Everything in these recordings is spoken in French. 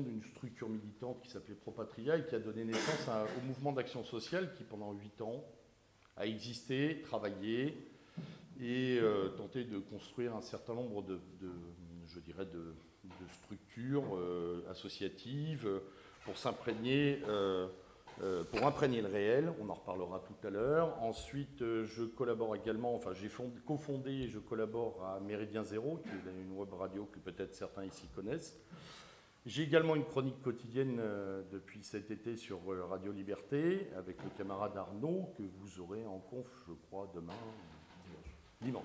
d'une structure militante qui s'appelait Propatria et qui a donné naissance au mouvement d'action sociale qui, pendant huit ans, a existé, travaillé et euh, tenté de construire un certain nombre de, je dirais, de, structures euh, associatives pour s'imprégner euh, pour imprégner le réel, on en reparlera tout à l'heure. Ensuite, euh, je collabore également, enfin j'ai cofondé et je collabore à Méridien Zéro, qui est une web radio que peut-être certains ici connaissent. J'ai également une chronique quotidienne euh, depuis cet été sur Radio Liberté avec le camarade Arnaud, que vous aurez en conf, je crois, demain, dimanche.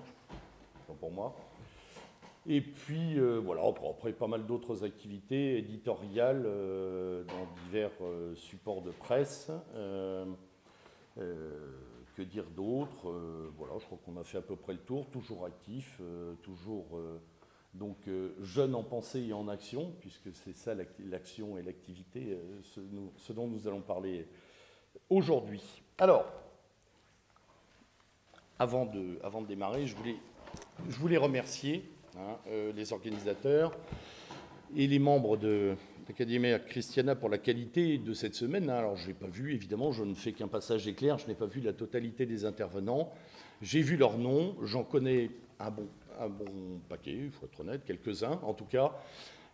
dimanche. pour moi. Et puis, euh, voilà, après, pas mal d'autres activités éditoriales euh, dans divers euh, supports de presse. que dire d'autre Voilà, je crois qu'on a fait à peu près le tour, toujours actif, toujours donc jeune en pensée et en action, puisque c'est ça l'action et l'activité, ce, ce, dont nous allons parler aujourd'hui. Alors, avant de, démarrer, je voulais, je voulais remercier Hein, euh, les organisateurs et les membres de l'Académie Christiana pour la qualité de cette semaine. Hein. Alors, je n'ai pas vu, évidemment, je ne fais qu'un passage éclair, je n'ai pas vu la totalité des intervenants. J'ai vu leurs noms, j'en connais un bon, un bon paquet, il faut être honnête, quelques-uns en tout cas.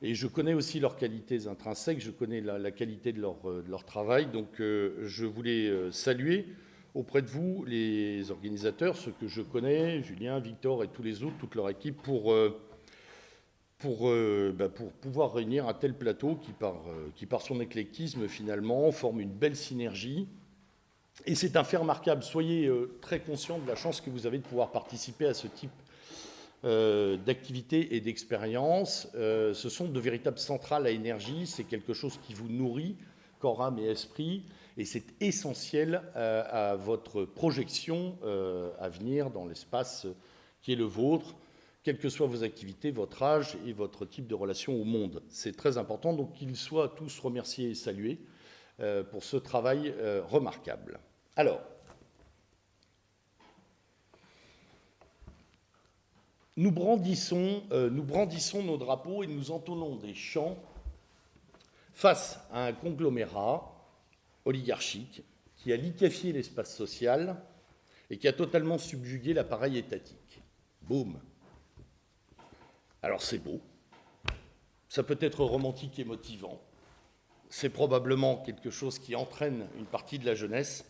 Et je connais aussi leurs qualités intrinsèques, je connais la, qualité de leur, euh, de leur, travail. Donc, euh, je voulais saluer auprès de vous, les organisateurs, ceux que je connais, Julien, Victor et tous les autres, toute leur équipe, pour, euh, pour, euh, bah, pour pouvoir réunir un tel plateau qui par, euh, qui, par son éclectisme, finalement, forme une belle synergie. Et c'est un fait remarquable. Soyez très conscients de la chance que vous avez de pouvoir participer à ce type d'activité et d'expérience. ce sont de véritables centrales à énergie. C'est quelque chose qui vous nourrit, corps, âme et esprit et c'est essentiel euh, à votre projection euh, à venir dans l'espace qui est le vôtre, quelles que soient vos activités, votre âge et votre type de relation au monde. C'est très important, donc qu'ils soient tous remerciés et salués euh, pour ce travail remarquable. Alors, nous brandissons, nous brandissons nos drapeaux et nous entonnons des chants face à un conglomérat oligarchique qui a liquéfié l'espace social et qui a totalement subjugué l'appareil étatique. Boum. Alors c'est beau, ça peut être romantique et motivant, c'est probablement quelque chose qui entraîne une partie de la jeunesse,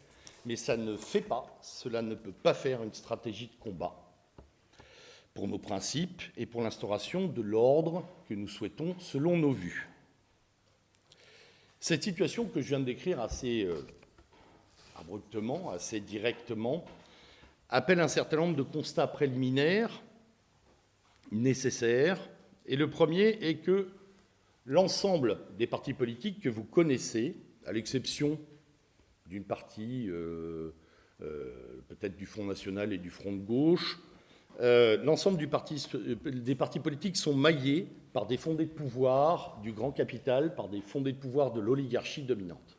mais ça ne fait pas, cela ne peut pas faire une stratégie de combat pour nos principes et pour l'instauration de l'ordre que nous souhaitons selon nos vues. Cette situation que je viens de décrire assez euh, abruptement, assez directement, appelle un certain nombre de constats préliminaires nécessaires. Et le premier est que l'ensemble des partis politiques que vous connaissez, à l'exception d'une partie euh, euh, peut-être du Front National et du Front de gauche, l'ensemble des partis politiques sont maillés par des fondés de pouvoir du grand capital, par des fondés de pouvoir de l'oligarchie dominante.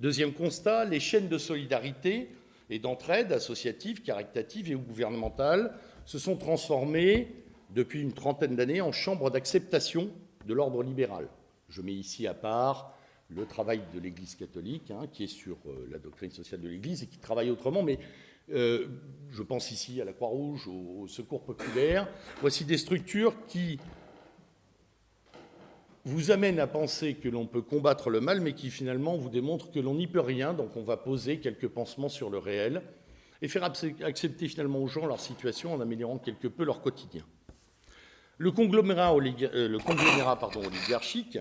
Deuxième constat, les chaînes de solidarité et d'entraide associatives, caritatives et gouvernementales se sont transformées depuis une trentaine d'années en chambres d'acceptation de l'ordre libéral. Je mets ici à part le travail de l'Église catholique, hein, qui est sur euh, la doctrine sociale de l'Église et qui travaille autrement, mais euh, je pense ici à la Croix-Rouge, au, Secours populaire. Voici des structures qui vous amènent à penser que l'on peut combattre le mal, mais qui finalement vous démontrent que l'on n'y peut rien, donc on va poser quelques pansements sur le réel et faire accepter finalement aux gens leur situation en améliorant quelque peu leur quotidien. Le conglomérat, euh, oligarchique,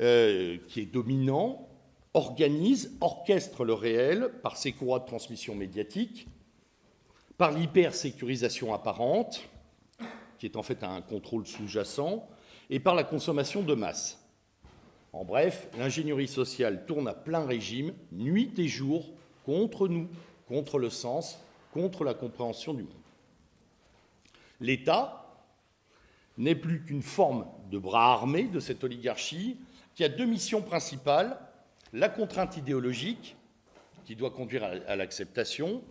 euh, qui est dominant, organise, orchestre le réel par ses courroies de transmission médiatique, par l'hypersécurisation apparente, qui est en fait un contrôle sous-jacent, et par la consommation de masse. En bref, l'ingénierie sociale tourne à plein régime, nuit et jour, contre nous, contre le sens, contre la compréhension du monde. L'État n'est plus qu'une forme de bras armé de cette oligarchie qui a deux missions principales la contrainte idéologique, qui doit conduire à l'acceptation,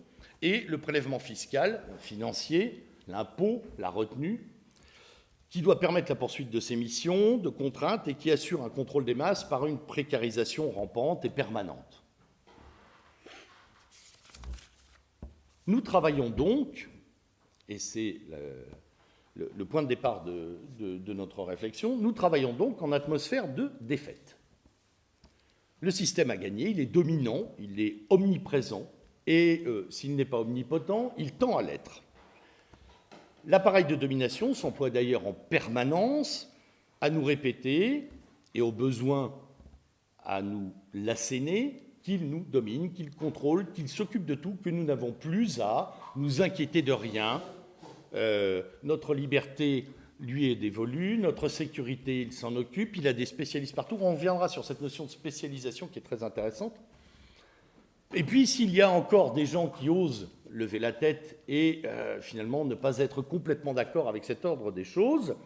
et le prélèvement fiscal, financier, l'impôt, la retenue, qui doit permettre la poursuite de ses missions, de contraintes, et qui assure un contrôle des masses par une précarisation rampante et permanente. Nous travaillons donc, et c'est le, point de départ de, de notre réflexion, nous travaillons donc en atmosphère de défaite. Le système a gagné, il est dominant, il est omniprésent, et euh, s'il n'est pas omnipotent, il tend à l'être. L'appareil de domination s'emploie d'ailleurs en permanence à nous répéter, et au besoin à nous l'asséner, qu'il nous domine, qu'il contrôle, qu'il s'occupe de tout, que nous n'avons plus à nous inquiéter de rien. Euh, notre liberté lui est dévolue, notre sécurité, il s'en occupe, il a des spécialistes partout. On reviendra sur cette notion de spécialisation qui est très intéressante. Et puis, s'il y a encore des gens qui osent lever la tête et euh, finalement ne pas être complètement d'accord avec cet ordre des choses,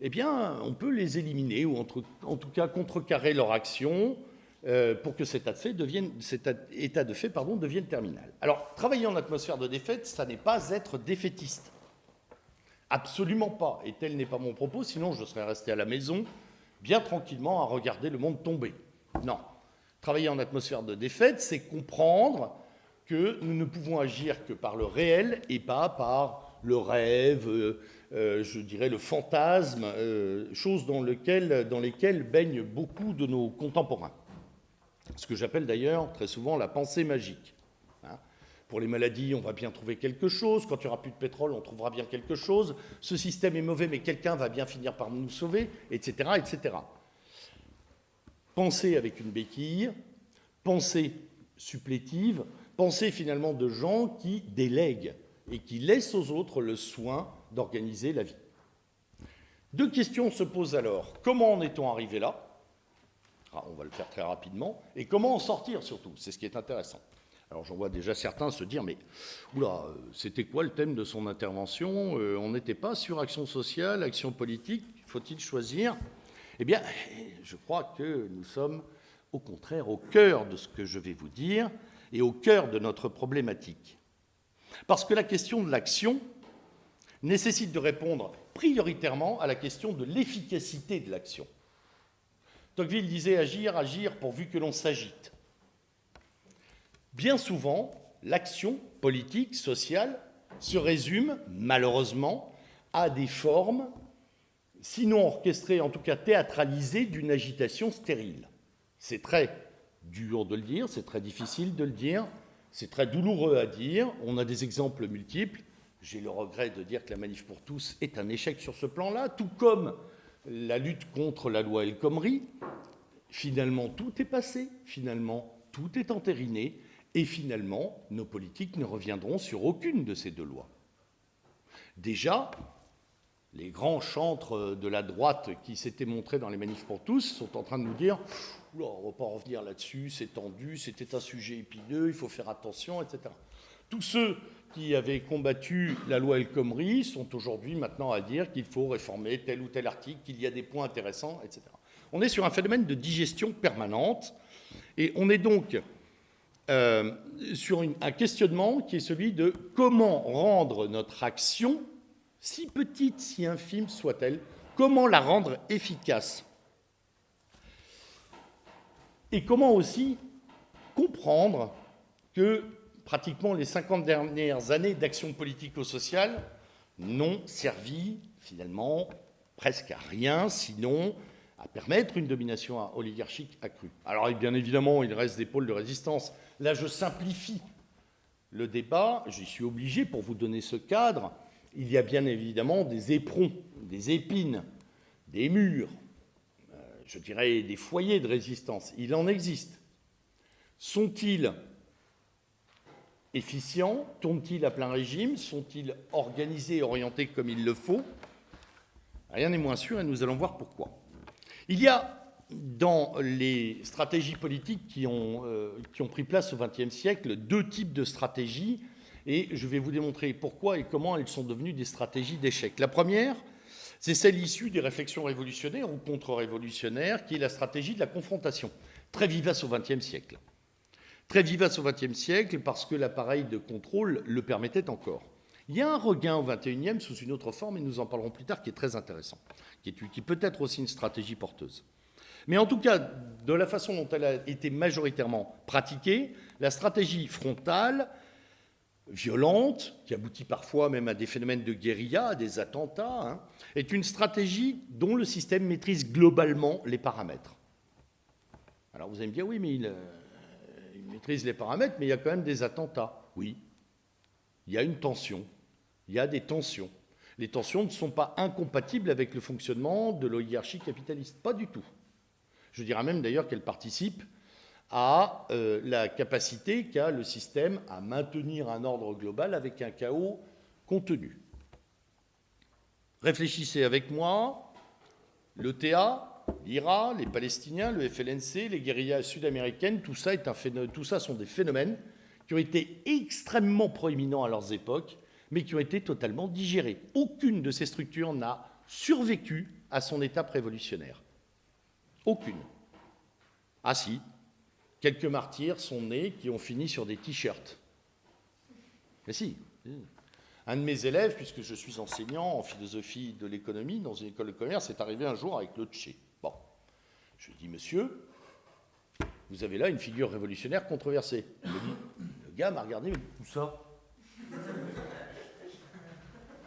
eh bien, on peut les éliminer ou en tout cas contrecarrer leur action euh, pour que cet état de fait devienne terminal. Alors, travailler en atmosphère de défaite, ça n'est pas être défaitiste. Absolument pas. Et tel n'est pas mon propos, sinon je serais resté à la maison, bien tranquillement, à regarder le monde tomber. Non. Travailler en atmosphère de défaite, c'est comprendre que nous ne pouvons agir que par le réel et pas par le rêve, euh, euh, je dirais le fantasme, euh, choses dans, lesquelles baignent beaucoup de nos contemporains. Ce que j'appelle d'ailleurs très souvent la pensée magique. Pour les maladies, on va bien trouver quelque chose. Quand il n'y aura plus de pétrole, on trouvera bien quelque chose. Ce système est mauvais, mais quelqu'un va bien finir par nous sauver, etc., etc. Avec une béquille, pensée supplétive, pensée finalement de gens qui délèguent et qui laissent aux autres le soin d'organiser la vie. Deux questions se posent alors. Comment en est-on arrivé là? Ah, On va le faire très rapidement. Et comment en sortir surtout? C'est ce qui est intéressant. Alors j'en vois déjà certains se dire, mais oula, c'était quoi le thème de son intervention euh, On n'était pas sur action sociale, action politique, faut-il choisir? Eh bien, je crois que nous sommes au contraire au cœur de ce que je vais vous dire et au cœur de notre problématique. Parce que la question de l'action nécessite de répondre prioritairement à la question de l'efficacité de l'action. Tocqueville disait agir, agir pourvu que l'on s'agite. Bien souvent, l'action politique, sociale, se résume, malheureusement, à des formes sinon orchestré, en tout cas théâtralisé, d'une agitation stérile. C'est très dur de le dire, c'est très difficile de le dire, c'est très douloureux à dire, on a des exemples multiples. J'ai le regret de dire que la manif pour tous est un échec sur ce plan-là, tout comme la lutte contre la loi El Khomri. Finalement, tout est passé, finalement, tout est entériné, et finalement, nos politiques ne reviendront sur aucune de ces deux lois. Déjà, les grands chantres de la droite qui s'étaient montrés dans les manifs pour tous sont en train de nous dire on ne va pas revenir là-dessus, c'est tendu, c'était un sujet épineux, il faut faire attention, etc. Tous ceux qui avaient combattu la loi El Khomri sont aujourd'hui maintenant à dire qu'il faut réformer tel ou tel article, qu'il y a des points intéressants, etc. On est sur un phénomène de digestion permanente et on est donc euh, sur un questionnement qui est celui de comment rendre notre action si petite, si infime soit-elle, comment la rendre efficace Et comment aussi comprendre que pratiquement les 50 dernières années d'action politico-sociale n'ont servi finalement presque à rien, sinon à permettre une domination oligarchique accrue. Alors bien évidemment, il reste des pôles de résistance. Là, je simplifie le débat, j'y suis obligé pour vous donner ce cadre, il y a bien évidemment des éperons, des épines, des murs, euh, je dirais des foyers de résistance. Il en existe. Sont-ils efficients? Tournent-ils à plein régime? Sont-ils organisés et orientés comme il le faut? Rien n'est moins sûr et nous allons voir pourquoi. Il y a dans les stratégies politiques qui ont, euh, qui ont pris place au XXe siècle deux types de stratégies et je vais vous démontrer pourquoi et comment elles sont devenues des stratégies d'échec. La première, c'est celle issue des réflexions révolutionnaires ou contre-révolutionnaires, qui est la stratégie de la confrontation, très vivace au XXe siècle. Très vivace au XXe siècle parce que l'appareil de contrôle le permettait encore. Il y a un regain au 21e sous une autre forme, et nous en parlerons plus tard, qui est très intéressant, qui, est, qui peut être aussi une stratégie porteuse. Mais en tout cas, de la façon dont elle a été majoritairement pratiquée, la stratégie frontale, violente, qui aboutit parfois même à des phénomènes de guérilla, à des attentats, hein, est une stratégie dont le système maîtrise globalement les paramètres. Alors vous allez me dire, oui, mais euh, il maîtrise les paramètres, mais il y a quand même des attentats. Oui, il y a une tension, il y a des tensions. Les tensions ne sont pas incompatibles avec le fonctionnement de l'oligarchie capitaliste, pas du tout. Je dirais même d'ailleurs qu'elle participe à euh, la capacité qu'a le système à maintenir un ordre global avec un chaos contenu. Réfléchissez avec moi, l'ETA, l'IRA, les Palestiniens, le FLNC, les guérillas sud-américaines, tout tout ça sont des phénomènes qui ont été extrêmement proéminents à leurs époques, mais qui ont été totalement digérés. Aucune de ces structures n'a survécu à son étape révolutionnaire. Aucune. Ah si, quelques martyrs sont nés qui ont fini sur des t-shirts. Mais si. Un de mes élèves, puisque je suis enseignant en philosophie de l'économie dans une école de commerce, est arrivé un jour avec le Tché. Bon. Je lui dis, monsieur, vous avez là une figure révolutionnaire controversée. Le gars m'a regardé, mais où ça?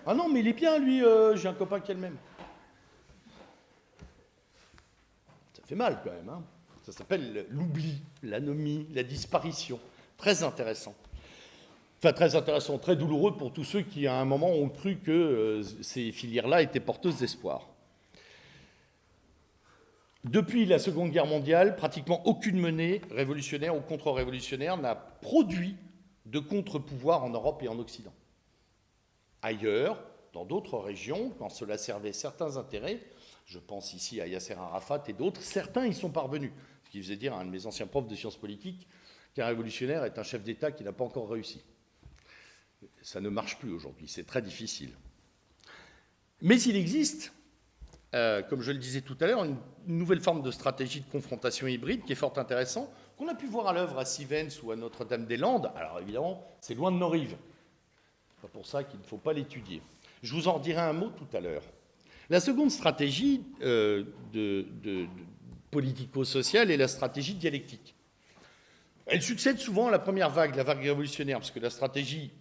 Ah non, mais il est bien, lui, euh, j'ai un copain qui a le même. Ça mal quand même, hein ça s'appelle l'oubli, l'anomie, la disparition. Très intéressant. Enfin, très intéressant, très douloureux pour tous ceux qui, à un moment, ont cru que euh, ces filières-là étaient porteuses d'espoir. Depuis la Seconde Guerre mondiale, pratiquement aucune monnaie révolutionnaire ou contre-révolutionnaire n'a produit de contre-pouvoir en Europe et en Occident. Ailleurs, dans d'autres régions, quand cela servait certains intérêts, je pense ici à Yasser Arafat et d'autres, certains y sont parvenus qui faisait dire à un de mes anciens profs de sciences politiques qu'un révolutionnaire est un chef d'État qui n'a pas encore réussi. Ça ne marche plus aujourd'hui, c'est très difficile. Mais il existe, euh, comme je le disais tout à l'heure, une nouvelle forme de stratégie de confrontation hybride qui est fort intéressante, qu'on a pu voir à l'œuvre à Sivens ou à Notre-Dame-des-Landes. Alors évidemment, c'est loin de nos rives. C'est pour ça qu'il ne faut pas l'étudier. Je vous en dirai un mot tout à l'heure. La seconde stratégie euh, politico-sociale et la stratégie dialectique. Elle succède souvent à la première vague, la vague révolutionnaire, parce que la stratégie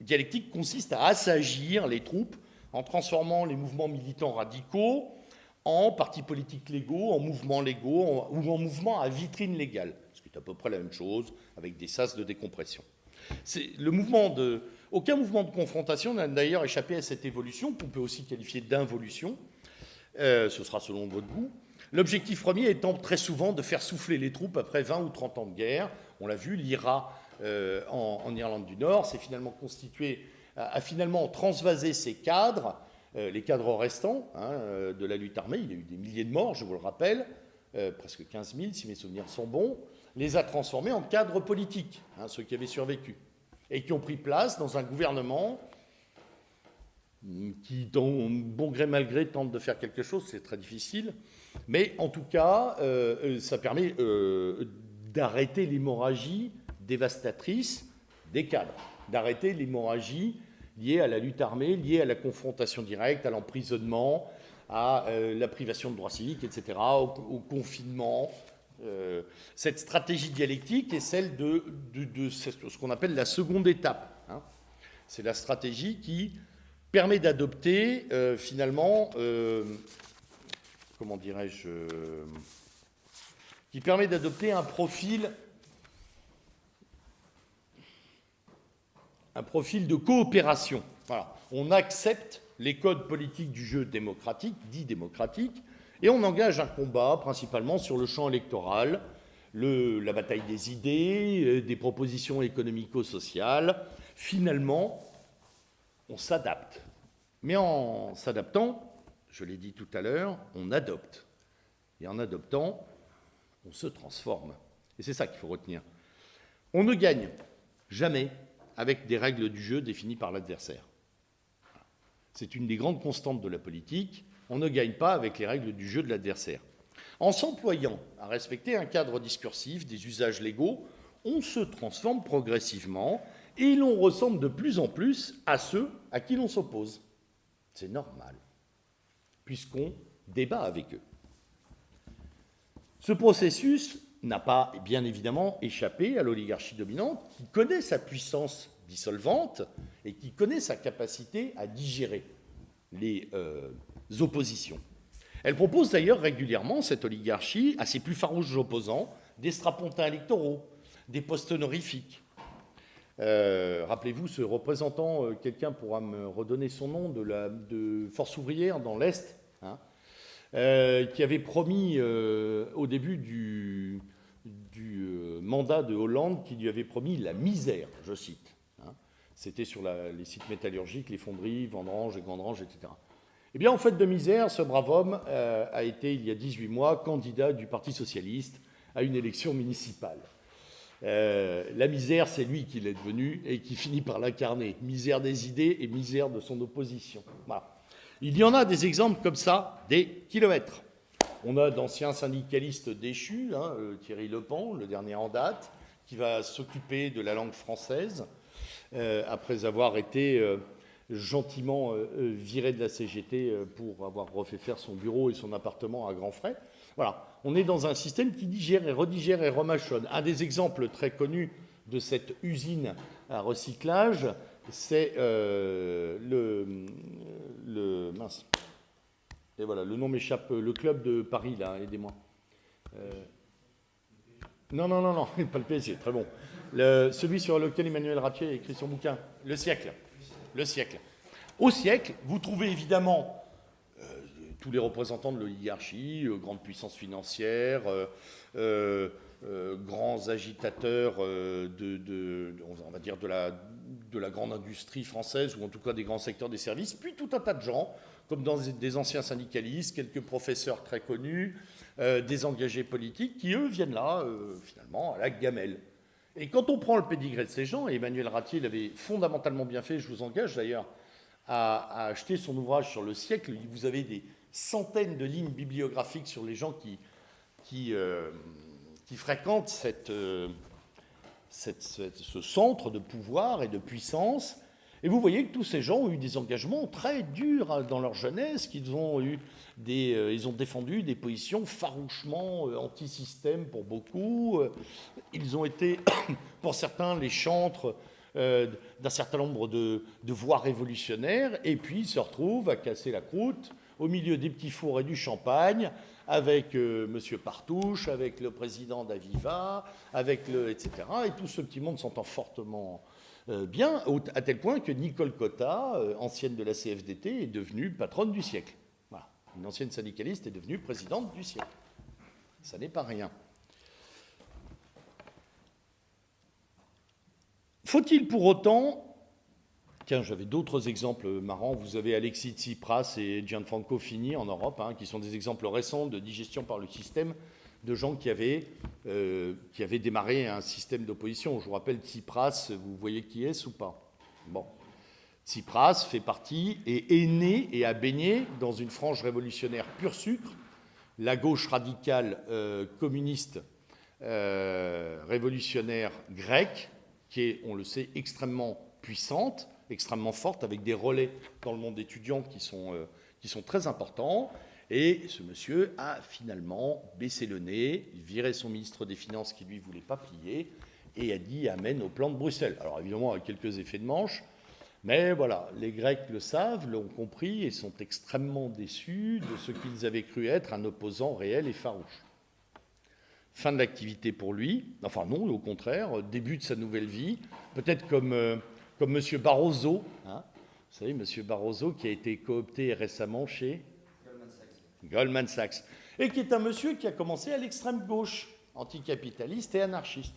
dialectique consiste à assagir les troupes en transformant les mouvements militants radicaux en partis politiques légaux, en mouvements légaux ou en mouvements à vitrine légale, ce qui est à peu près la même chose avec des sas de décompression. Le mouvement de, aucun mouvement de confrontation n'a d'ailleurs échappé à cette évolution, qu'on peut aussi qualifier d'involution. Euh, ce sera selon votre goût. L'objectif premier étant très souvent de faire souffler les troupes après 20 ou 30 ans de guerre. On l'a vu, l'IRA euh, en, Irlande du Nord s'est finalement constitué, a, finalement transvasé ses cadres, euh, les cadres restants hein, de la lutte armée. Il y a eu des milliers de morts, je vous le rappelle, presque 15 000 si mes souvenirs sont bons, les a transformés en cadres politiques, hein, ceux qui avaient survécu, et qui ont pris place dans un gouvernement qui, bon gré mal gré, tente de faire quelque chose, c'est très difficile. Mais en tout cas, euh, euh, ça permet euh, d'arrêter l'hémorragie dévastatrice des cadres, d'arrêter l'hémorragie liée à la lutte armée, liée à la confrontation directe, à l'emprisonnement, à la privation de droits civiques, etc., au, confinement. Cette stratégie dialectique est celle de, ce qu'on appelle la seconde étape. Hein. C'est la stratégie qui permet d'adopter finalement comment dirais-je, qui permet d'adopter un profil, un profil de coopération. On accepte les codes politiques du jeu démocratique, dit démocratique, et on engage un combat principalement sur le champ électoral, le, la bataille des idées, euh, des propositions économico-sociales. Finalement, on s'adapte. Mais en s'adaptant, je l'ai dit tout à l'heure, on adopte. Et en adoptant, on se transforme. Et c'est ça qu'il faut retenir. On ne gagne jamais avec des règles du jeu définies par l'adversaire. C'est une des grandes constantes de la politique. On ne gagne pas avec les règles du jeu de l'adversaire. En s'employant à respecter un cadre discursif, des usages légaux, on se transforme progressivement Et l'on ressemble de plus en plus à ceux à qui l'on s'oppose. C'est normal, puisqu'on débat avec eux. Ce processus n'a pas, bien évidemment, échappé à l'oligarchie dominante qui connaît sa puissance dissolvante et qui connaît sa capacité à digérer les euh, oppositions. Elle propose d'ailleurs régulièrement, cette oligarchie, à ses plus farouches opposants, des strapontins électoraux, des postes honorifiques. Euh, rappelez-vous, ce représentant, euh, quelqu'un pourra me redonner son nom, de, Force ouvrière dans l'Est, hein, qui avait promis au début du, du mandat de Hollande, qui lui avait promis la misère, je cite. Hein. C'était sur les sites métallurgiques, les fonderies, Vendrange et Gandrange, etc. Eh bien, en fait de misère, ce brave homme euh, a été, il y a 18 mois, candidat du Parti socialiste à une élection municipale. Euh, la misère, c'est lui qui l'est devenu et qui finit par l'incarner. Misère des idées et misère de son opposition. Il y en a des exemples comme ça, des kilomètres. On a d'anciens syndicalistes déchus, hein, euh, Thierry Lepont, le dernier en date, qui va s'occuper de la langue française, après avoir été gentiment euh, euh, viré de la CGT euh, pour avoir refait faire son bureau et son appartement à grands frais. Voilà, on est dans un système qui digère et redigère et remachonne. Un des exemples très connus de cette usine à recyclage, c'est le, mince. Et voilà, le nom m'échappe, le club de Paris, là, aidez-moi. non, non, non, non, pas le PSG, très bon. celui sur lequel Emmanuel Ratier a écrit son bouquin, Le siècle le siècle. Au siècle, vous trouvez évidemment euh, tous les représentants de l'oligarchie, euh, grandes puissances financières, euh, grands agitateurs de, on va dire de la, de la grande industrie française, ou en tout cas des grands secteurs des services, puis tout un tas de gens, comme des anciens syndicalistes, quelques professeurs très connus, des engagés politiques, qui, eux, viennent là, finalement, à la gamelle. Et quand on prend le pédigré de ces gens, Emmanuel Ratier l'avait fondamentalement bien fait, je vous engage d'ailleurs à, acheter son ouvrage sur le siècle, vous avez des centaines de lignes bibliographiques sur les gens qui, qui, euh, fréquentent euh, ce centre de pouvoir et de puissance. Et vous voyez que tous ces gens ont eu des engagements très durs dans leur jeunesse, qu'ils ont eu euh, ils ont défendu des positions farouchement euh, anti-système pour beaucoup. Euh, ils ont été, pour certains, les chantres d'un certain nombre de, voix révolutionnaires, et puis ils se retrouvent à casser la croûte au milieu des petits fours et du champagne, avec M. Partouche, avec le président d'Aviva, avec le, etc. Et tout ce petit monde s'entend fortement bien, à tel point que Nicole Cotta, ancienne de la CFDT, est devenue patronne du siècle une ancienne syndicaliste, est devenue présidente du siècle. Ça n'est pas rien. Faut-il pour autant... Tiens, j'avais d'autres exemples marrants. Vous avez Alexis Tsipras et Gianfranco Fini en Europe, hein, qui sont des exemples récents de digestion par le système de gens qui avaient, euh, qui avaient démarré un système d'opposition. Je vous rappelle Tsipras, vous voyez qui est ou pas? Bon. Tsipras fait partie et est né et a baigné dans une frange révolutionnaire pur sucre, la gauche radicale euh, communiste euh, révolutionnaire grecque, qui est, on le sait, extrêmement puissante, extrêmement forte, avec des relais dans le monde étudiant qui sont, qui sont très importants. Et ce monsieur a finalement baissé le nez, viré son ministre des Finances qui lui voulait pas plier, et a dit Amen au plan de Bruxelles. Alors évidemment, avec quelques effets de manche, mais voilà, les Grecs le savent, l'ont compris et sont extrêmement déçus de ce qu'ils avaient cru être un opposant réel et farouche. Fin de l'activité pour lui, enfin non, au contraire, début de sa nouvelle vie, peut-être comme, euh, M. Barroso, hein. vous savez, M. Barroso qui a été coopté récemment chez. Goldman Sachs, et qui est un monsieur qui a commencé à l'extrême gauche, anticapitaliste et anarchiste.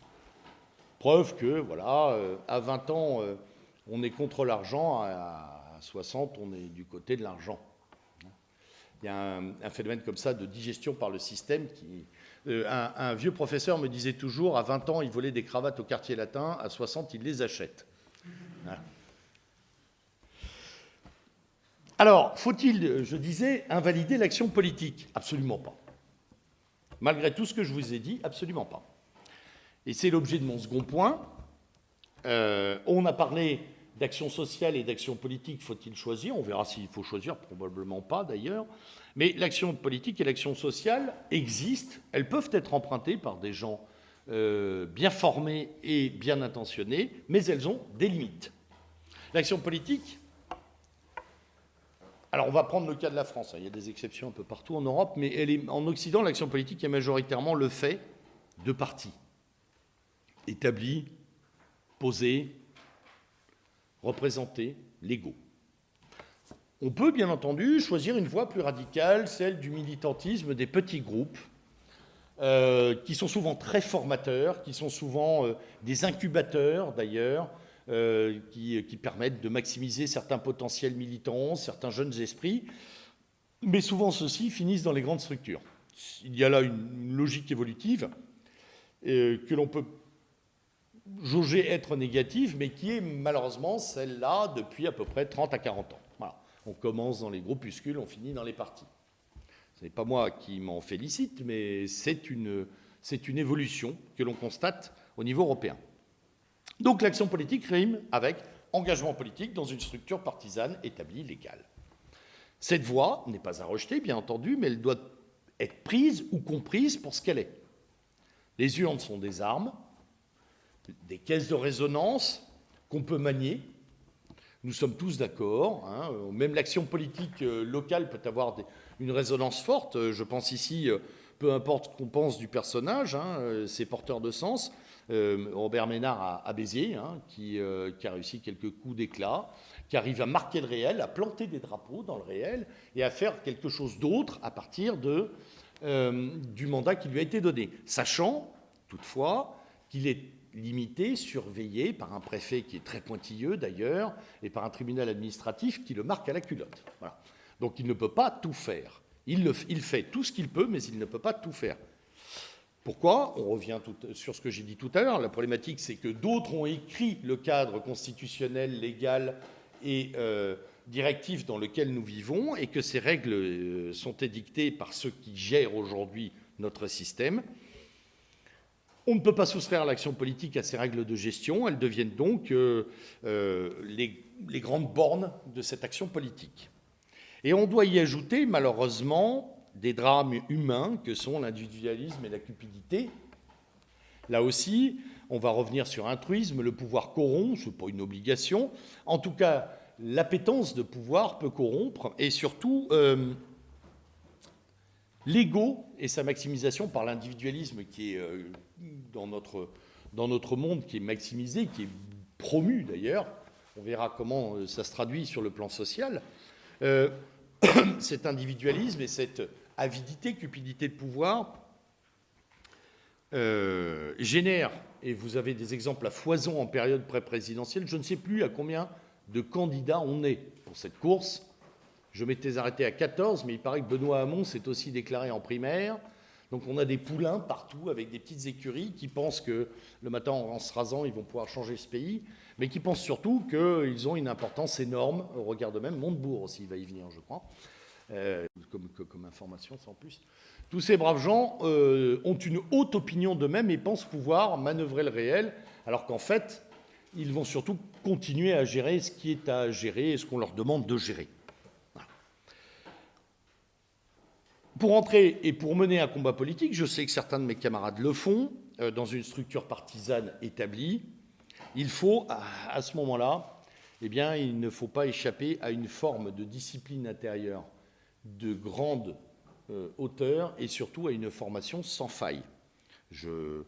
Preuve que, voilà, euh, à 20 ans, euh, on est contre l'argent, à 60, on est du côté de l'argent. Il y a un, phénomène comme ça de digestion par le système. Euh, un, vieux professeur me disait toujours, à 20 ans, il volait des cravates au quartier latin, à 60, il les achète. Alors, faut-il, je disais, invalider l'action politique? Absolument pas. Malgré tout ce que je vous ai dit, absolument pas. Et c'est l'objet de mon second point, on a parlé d'action sociale et d'action politique, faut-il choisir? On verra s'il faut choisir, probablement pas d'ailleurs. Mais l'action politique et l'action sociale existent, elles peuvent être empruntées par des gens euh, bien formés et bien intentionnés, mais elles ont des limites. L'action politique, alors on va prendre le cas de la France, hein. il y a des exceptions un peu partout en Europe, mais en Occident, l'action politique est majoritairement le fait de partis établis, posés, représentés, légaux. On peut bien entendu choisir une voie plus radicale, celle du militantisme des petits groupes, euh, qui sont souvent très formateurs, qui sont souvent euh, des incubateurs d'ailleurs, euh, qui, permettent de maximiser certains potentiels militants, certains jeunes esprits, mais souvent ceux-ci finissent dans les grandes structures. Il y a là une, logique évolutive que l'on peut jauger être négative, mais qui est malheureusement celle-là depuis à peu près 30 à 40 ans. On commence dans les groupuscules, on finit dans les partis. Ce n'est pas moi qui m'en félicite, mais c'est une évolution que l'on constate au niveau européen. Donc l'action politique rime avec engagement politique dans une structure partisane établie légale. Cette voie n'est pas à rejeter, bien entendu, mais elle doit être prise ou comprise pour ce qu'elle est. Les urnes sont des armes, des caisses de résonance qu'on peut manier, nous sommes tous d'accord. Hein. même l'action politique euh, locale peut avoir une résonance forte. Euh, je pense ici, euh, peu importe qu'on pense du personnage, hein, c'est porteur de sens. Robert Ménard à, Béziers, hein, qui, a réussi quelques coups d'éclat, qui arrive à marquer le réel, à planter des drapeaux dans le réel et à faire quelque chose d'autre à partir du mandat qui lui a été donné, sachant toutefois qu'il est limité, surveillé par un préfet qui est très pointilleux d'ailleurs, et par un tribunal administratif qui le marque à la culotte. Donc il ne peut pas tout faire. Il, fait tout ce qu'il peut, mais il ne peut pas tout faire. Pourquoi? On revient sur ce que j'ai dit tout à l'heure. La problématique, c'est que d'autres ont écrit le cadre constitutionnel, légal et euh, directif dans lequel nous vivons, et que ces règles euh, sont édictées par ceux qui gèrent aujourd'hui notre système. On ne peut pas soustraire l'action politique à ces règles de gestion. Elles deviennent donc euh, les, grandes bornes de cette action politique. Et on doit y ajouter, malheureusement, des drames humains que sont l'individualisme et la cupidité. Là aussi, on va revenir sur un truisme, le pouvoir corrompt, ce n'est pas une obligation. En tout cas, l'appétence de pouvoir peut corrompre, et surtout, euh, l'ego et sa maximisation par l'individualisme qui est dans notre, dans notre monde qui est maximisé, qui est promu d'ailleurs. On verra comment euh, ça se traduit sur le plan social. Euh, cet individualisme et cette avidité, cupidité de pouvoir euh, génèrent, et vous avez des exemples à foison en période pré-présidentielle, je ne sais plus à combien de candidats on est pour cette course. Je m'étais arrêté à 14, mais il paraît que Benoît Hamon s'est aussi déclaré en primaire. Donc on a des poulains partout avec des petites écuries qui pensent que le matin en se rasant, ils vont pouvoir changer ce pays, mais qui pensent surtout qu'ils ont une importance énorme au regard de même. Montebourg aussi va y venir, je crois, euh, comme, information sans plus. Tous ces braves gens euh, ont une haute opinion d'eux-mêmes et pensent pouvoir manœuvrer le réel, alors qu'en fait, ils vont surtout continuer à gérer ce qui est à gérer et ce qu'on leur demande de gérer. Pour entrer et pour mener un combat politique, je sais que certains de mes camarades le font, euh, dans une structure partisane établie, il faut, à, ce moment-là, eh bien, il ne faut pas échapper à une forme de discipline intérieure de grande euh, hauteur et surtout à une formation sans faille. Je,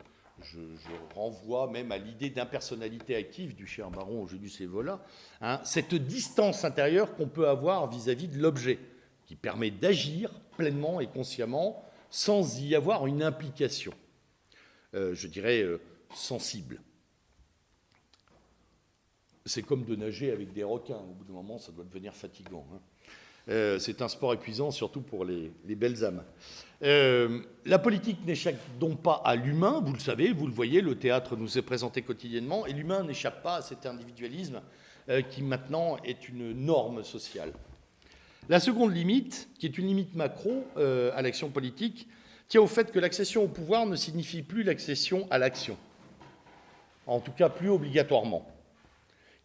renvoie même à l'idée d'impersonnalité active du cher baron Julius Evola, hein, cette distance intérieure qu'on peut avoir vis-à-vis -vis de l'objet, qui permet d'agir pleinement et consciemment sans y avoir une implication, euh, je dirais, euh, sensible. C'est comme de nager avec des requins. Au bout d'un moment, ça doit devenir fatigant. Hein. Euh, c'est un sport épuisant, surtout pour les, belles âmes. la politique n'échappe donc pas à l'humain, vous le savez, vous le voyez, le théâtre nous est présenté quotidiennement, et l'humain n'échappe pas à cet individualisme qui maintenant est une norme sociale. La seconde limite, qui est une limite macro euh, à l'action politique, tient au fait que l'accession au pouvoir ne signifie plus l'accession à l'action. en tout cas plus obligatoirement.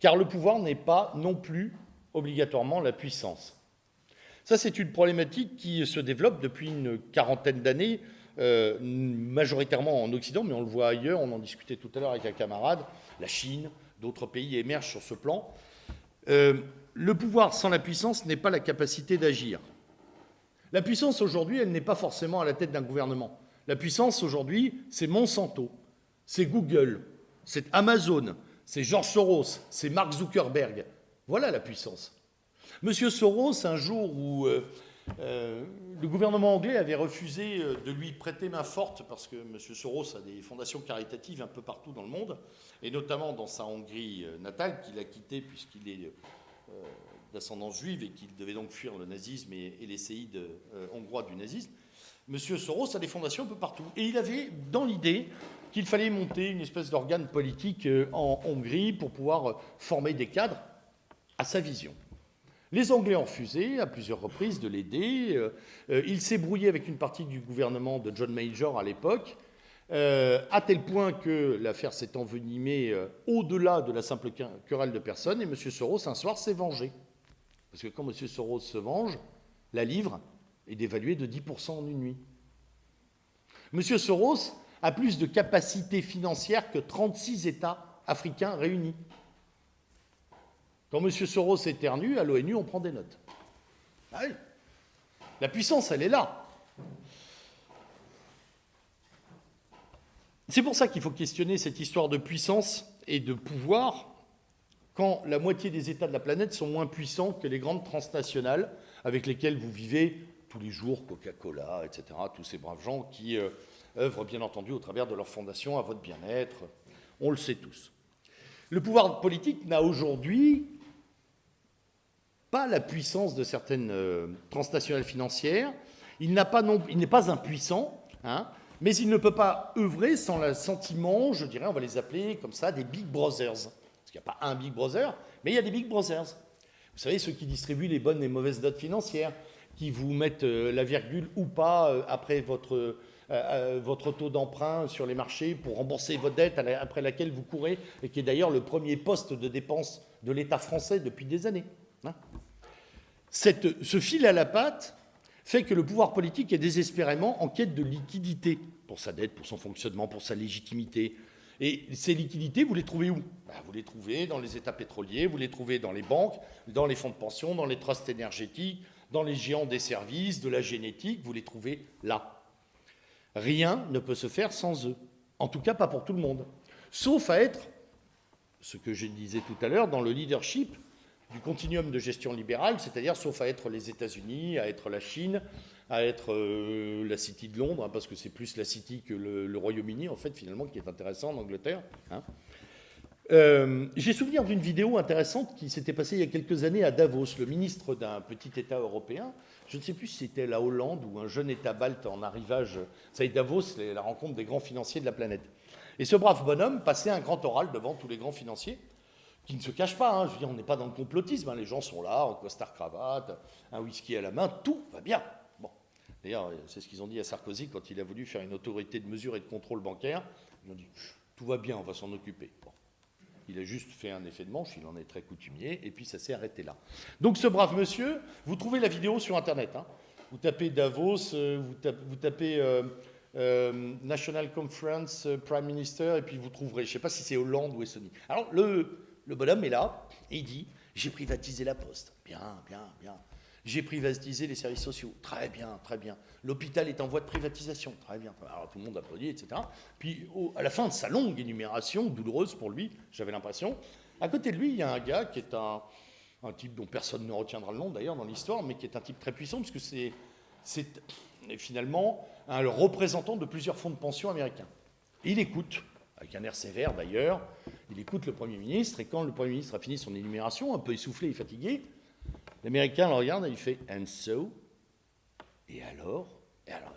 Car le pouvoir n'est pas non plus obligatoirement la puissance. Ça, c'est une problématique qui se développe depuis une quarantaine d'années, euh, majoritairement en Occident, mais on le voit ailleurs, on en discutait tout à l'heure avec un camarade, la Chine, d'autres pays émergent sur ce plan. Euh, le pouvoir sans la puissance n'est pas la capacité d'agir. La puissance aujourd'hui, elle n'est pas forcément à la tête d'un gouvernement. La puissance aujourd'hui, c'est Monsanto, c'est Google, c'est Amazon, c'est George Soros, c'est Mark Zuckerberg. Voilà la puissance. Monsieur Soros, un jour où euh, euh, le gouvernement anglais avait refusé euh, de lui prêter main forte parce que Monsieur Soros a des fondations caritatives un peu partout dans le monde, et notamment dans sa Hongrie natale, qu'il a quittée puisqu'il est d'ascendance juive et qu'il devait donc fuir le nazisme et, les séides hongrois du nazisme. Monsieur Soros a des fondations un peu partout. Et il avait dans l'idée qu'il fallait monter une espèce d'organe politique en Hongrie pour pouvoir former des cadres à sa vision. Les Anglais ont refusé à plusieurs reprises de l'aider. Euh, euh, il s'est brouillé avec une partie du gouvernement de John Major à l'époque, euh, à tel point que l'affaire s'est envenimée au-delà de la simple querelle de personnes, et M. Soros, un soir, s'est vengé. Parce que quand M. Soros se venge, la livre est dévaluée de 10% en une nuit. M. Soros a plus de capacité financière que 36 États africains réunis. Quand M. Soros éternue, à l'ONU, on prend des notes. Ah La puissance, elle est là. C'est pour ça qu'il faut questionner cette histoire de puissance et de pouvoir quand la moitié des États de la planète sont moins puissants que les grandes transnationales avec lesquelles vous vivez tous les jours, Coca-Cola, etc., tous ces braves gens qui euh, œuvrent bien entendu au travers de leur fondation à votre bien-être. On le sait tous. Le pouvoir politique n'a aujourd'hui pas la puissance de certaines euh, transnationales financières, il n'est pas, impuissant, hein, mais il ne peut pas œuvrer sans le sentiment, je dirais, on va les appeler comme ça, des big brothers. Parce qu'il n'y a pas un big brother, mais il y a des big brothers. Vous savez, ceux qui distribuent les bonnes et mauvaises notes financières, qui vous mettent euh, la virgule ou pas euh, après votre, votre taux d'emprunt sur les marchés pour rembourser votre dette après laquelle vous courez, et qui est d'ailleurs le premier poste de dépense de l'État français depuis des années. Hein. ce fil à la patte fait que le pouvoir politique est désespérément en quête de liquidité pour sa dette, pour son fonctionnement, pour sa légitimité. Et ces liquidités, vous les trouvez où? Ben, Vous les trouvez dans les États pétroliers, vous les trouvez dans les banques, dans les fonds de pension, dans les trusts énergétiques, dans les géants des services, de la génétique, vous les trouvez là. Rien ne peut se faire sans eux. En tout cas, pas pour tout le monde. Sauf à être, ce que je disais tout à l'heure, dans le leadership du continuum de gestion libérale, c'est-à-dire sauf à être les États-Unis, à être la Chine, à être euh, la City de Londres, hein, parce que c'est plus la City que le, Royaume-Uni, en fait, finalement, qui est intéressant en Angleterre. Hein. Euh, j'ai souvenir d'une vidéo intéressante qui s'était passée il y a quelques années à Davos. Le ministre d'un petit État européen, je ne sais plus si c'était la Hollande ou un jeune État balte en arrivage. Vous savez, Davos, c'est la rencontre des grands financiers de la planète. Et ce brave bonhomme passait un grand oral devant tous les grands financiers qui ne se cache pas. Hein. Je veux dire, on n'est pas dans le complotisme. Hein. Les gens sont là, en costard cravate, un whisky à la main, tout va bien. Bon. D'ailleurs, c'est ce qu'ils ont dit à Sarkozy quand il a voulu faire une autorité de mesure et de contrôle bancaire. Ils ont dit tout va bien, on va s'en occuper. Il a juste fait un effet de manche, il en est très coutumier, et puis ça s'est arrêté là. Donc ce brave monsieur, vous trouvez la vidéo sur Internet. Hein. Vous tapez Davos, euh, vous tapez, euh, euh, National Conference Prime Minister, et puis vous trouverez, je ne sais pas si c'est Hollande ou Estonie. Alors le, le bonhomme est là et il dit J'ai privatisé la poste. Bien, bien, bien. J'ai privatisé les services sociaux. Très bien, très bien. L'hôpital est en voie de privatisation. Très bien. Alors tout le monde applaudit, etc. Puis à la fin de sa longue énumération, douloureuse pour lui, j'avais l'impression, à côté de lui, il y a un gars qui est un, type dont personne ne retiendra le nom d'ailleurs dans l'histoire, mais qui est un type très puissant, puisque c'est, c'est finalement un représentant de plusieurs fonds de pension américains. il écoute avec un air sévère d'ailleurs. Il écoute le Premier ministre, et quand le Premier ministre a fini son énumération, un peu essoufflé et fatigué, l'Américain le regarde et il fait « And so ?» Et alors Et alors,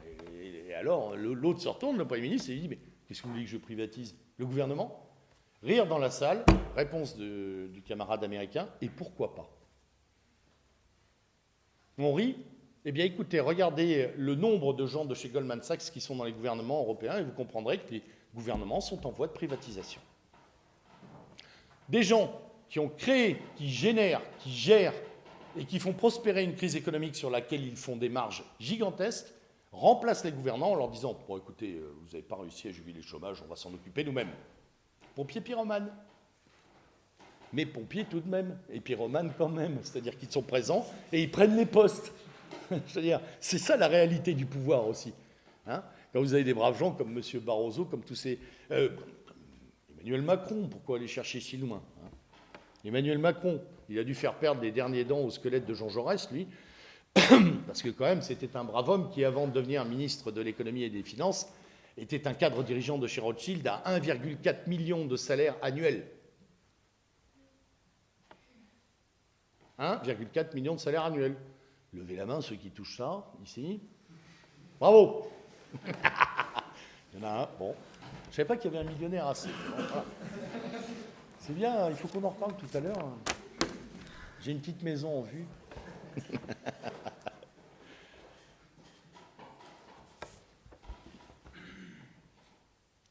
alors l'autre se retourne, le Premier ministre, et il dit « Mais qu'est-ce que vous voulez que je privatise? Le gouvernement ?» Rire dans la salle, réponse du camarade américain « Et pourquoi pas ?» On rit eh bien, écoutez, regardez le nombre de gens de chez Goldman Sachs qui sont dans les gouvernements européens et vous comprendrez que les gouvernements sont en voie de privatisation. des gens qui ont créé, qui génèrent, qui gèrent et qui font prospérer une crise économique sur laquelle ils font des marges gigantesques, remplacent les gouvernants en leur disant Bon, écoutez, euh, vous n'avez pas réussi à juguler le chômage, on va s'en occuper nous-mêmes. Pompiers pyromanes. Mais pompiers tout de même, et pyromanes quand même, c'est-à-dire qu'ils sont présents et ils prennent les postes. C'est-à-dire, c'est ça la réalité du pouvoir aussi. Hein Quand vous avez des braves gens comme M. Barroso, comme tous ces. Euh, Emmanuel Macron, pourquoi aller chercher si loin hein? Emmanuel Macron, il a dû faire perdre les derniers dents au squelette de Jean Jaurès, lui, parce que quand même, c'était un brave homme qui, avant de devenir ministre de l'économie et des finances, était un cadre dirigeant de chez Rothschild à 1,4 million de salaire annuel. 1,4 million de salaire annuel. Levez la main ceux qui touchent ça, ici. Bravo Il y en a un, bon. Je ne savais pas qu'il y avait un millionnaire assez. C'est bien, il faut qu'on en reparle tout à l'heure. J'ai une petite maison en vue.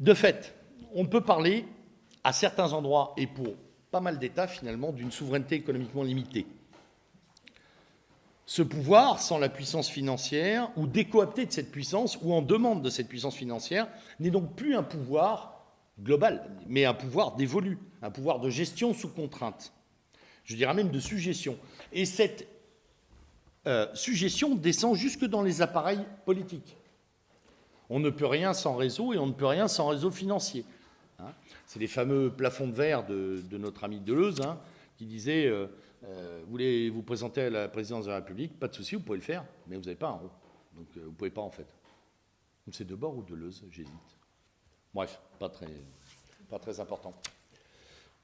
De fait, on peut parler à certains endroits et pour pas mal d'États finalement d'une souveraineté économiquement limitée. Ce pouvoir, sans la puissance financière, ou décoopté de cette puissance, ou en demande de cette puissance financière, n'est donc plus un pouvoir global, mais un pouvoir dévolu, un pouvoir de gestion sous contrainte, je dirais même de suggestion. Et cette euh, suggestion descend jusque dans les appareils politiques. On ne peut rien sans réseau et on ne peut rien sans réseau financier. Hein. C'est les fameux plafonds de verre de, notre ami Deleuze hein, qui disait euh, euh, Vous voulez vous présenter à la présidence de la République Pas de souci, vous pouvez le faire, mais vous n'avez pas un rond. Donc vous ne pouvez pas en fait. C'est de bord ou Deleuze J'hésite. Bref, pas très, pas très important.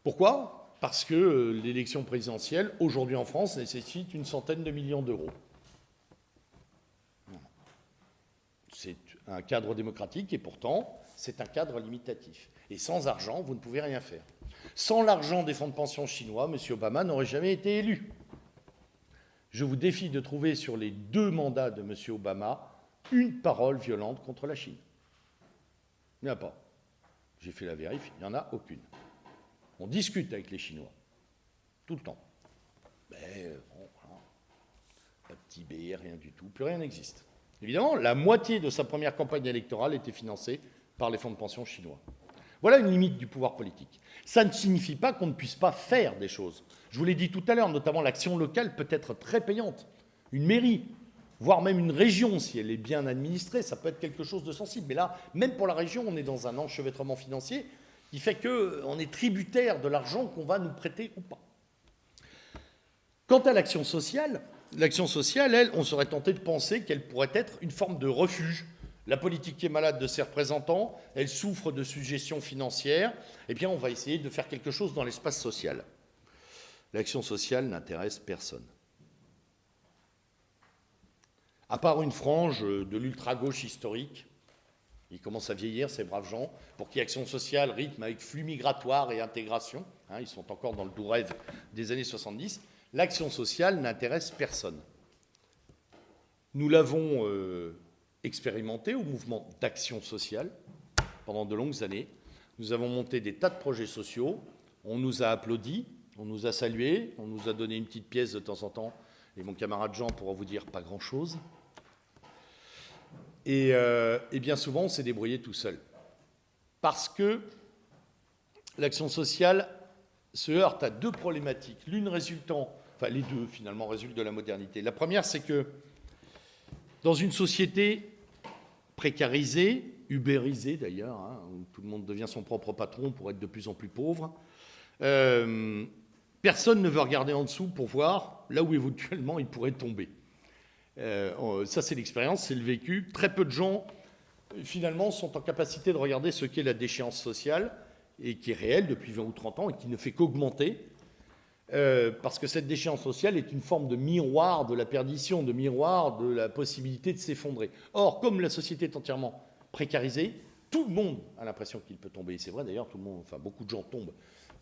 Pourquoi? Parce que l'élection présidentielle, aujourd'hui en France, nécessite une centaine de millions d'euros. C'est un cadre démocratique et pourtant, c'est un cadre limitatif. Et sans argent, vous ne pouvez rien faire. Sans l'argent des fonds de pension chinois, M. Obama n'aurait jamais été élu. Je vous défie de trouver sur les deux mandats de M. Obama une parole violente contre la Chine. Il n'y en a pas. J'ai fait la vérif, il n'y en a aucune. On discute avec les Chinois, tout le temps. Mais bon, pas de Tibet, rien du tout, plus rien n'existe. Évidemment, la moitié de sa première campagne électorale était financée par les fonds de pension chinois. Voilà une limite du pouvoir politique. Ça ne signifie pas qu'on ne puisse pas faire des choses. Je vous l'ai dit tout à l'heure, notamment l'action locale peut être très payante. Une mairie, voire même une région, si elle est bien administrée, ça peut être quelque chose de sensible. Mais là, même pour la région, on est dans un enchevêtrement financier qui fait qu'on est tributaire de l'argent qu'on va nous prêter ou pas. Quant à l'action sociale, l'action sociale, elle, on serait tenté de penser qu'elle pourrait être une forme de refuge. La politique est malade de ses représentants, elle souffre de suggestions financières, eh bien on va essayer de faire quelque chose dans l'espace social. L'action sociale n'intéresse personne. À part une frange de l'ultra-gauche historique, ils commencent à vieillir, ces braves gens, pour qui action sociale rythme avec flux migratoire et intégration, hein, ils sont encore dans le doux rêve des années 70, l'action sociale n'intéresse personne. Nous l'avons euh, expérimenté au mouvement d'action sociale pendant de longues années. Nous avons monté des tas de projets sociaux, on nous a applaudi, on nous a salués, on nous a donné une petite pièce de temps en temps, et mon camarade Jean pourra vous dire pas grand-chose. Et, euh, et, bien souvent, on s'est débrouillé tout seul. Parce que l'action sociale se heurte à deux problématiques. L'une résultant enfin les deux finalement résultent de la modernité. La première, c'est que dans une société précarisée, ubérisée d'ailleurs, hein, où tout le monde devient son propre patron pour être de plus en plus pauvre, euh, personne ne veut regarder en dessous pour voir là où éventuellement il pourrait tomber. Euh, ça, c'est l'expérience, c'est le vécu. Très peu de gens, finalement, sont en capacité de regarder ce qu'est la déchéance sociale, et qui est réelle depuis 20 ou 30 ans, et qui ne fait qu'augmenter. Euh, parce que cette déchéance sociale est une forme de miroir de la perdition, de miroir de la possibilité de s'effondrer. Or, comme la société est entièrement précarisée, tout le monde a l'impression qu'il peut tomber. C'est vrai d'ailleurs, tout le monde, enfin beaucoup de gens tombent.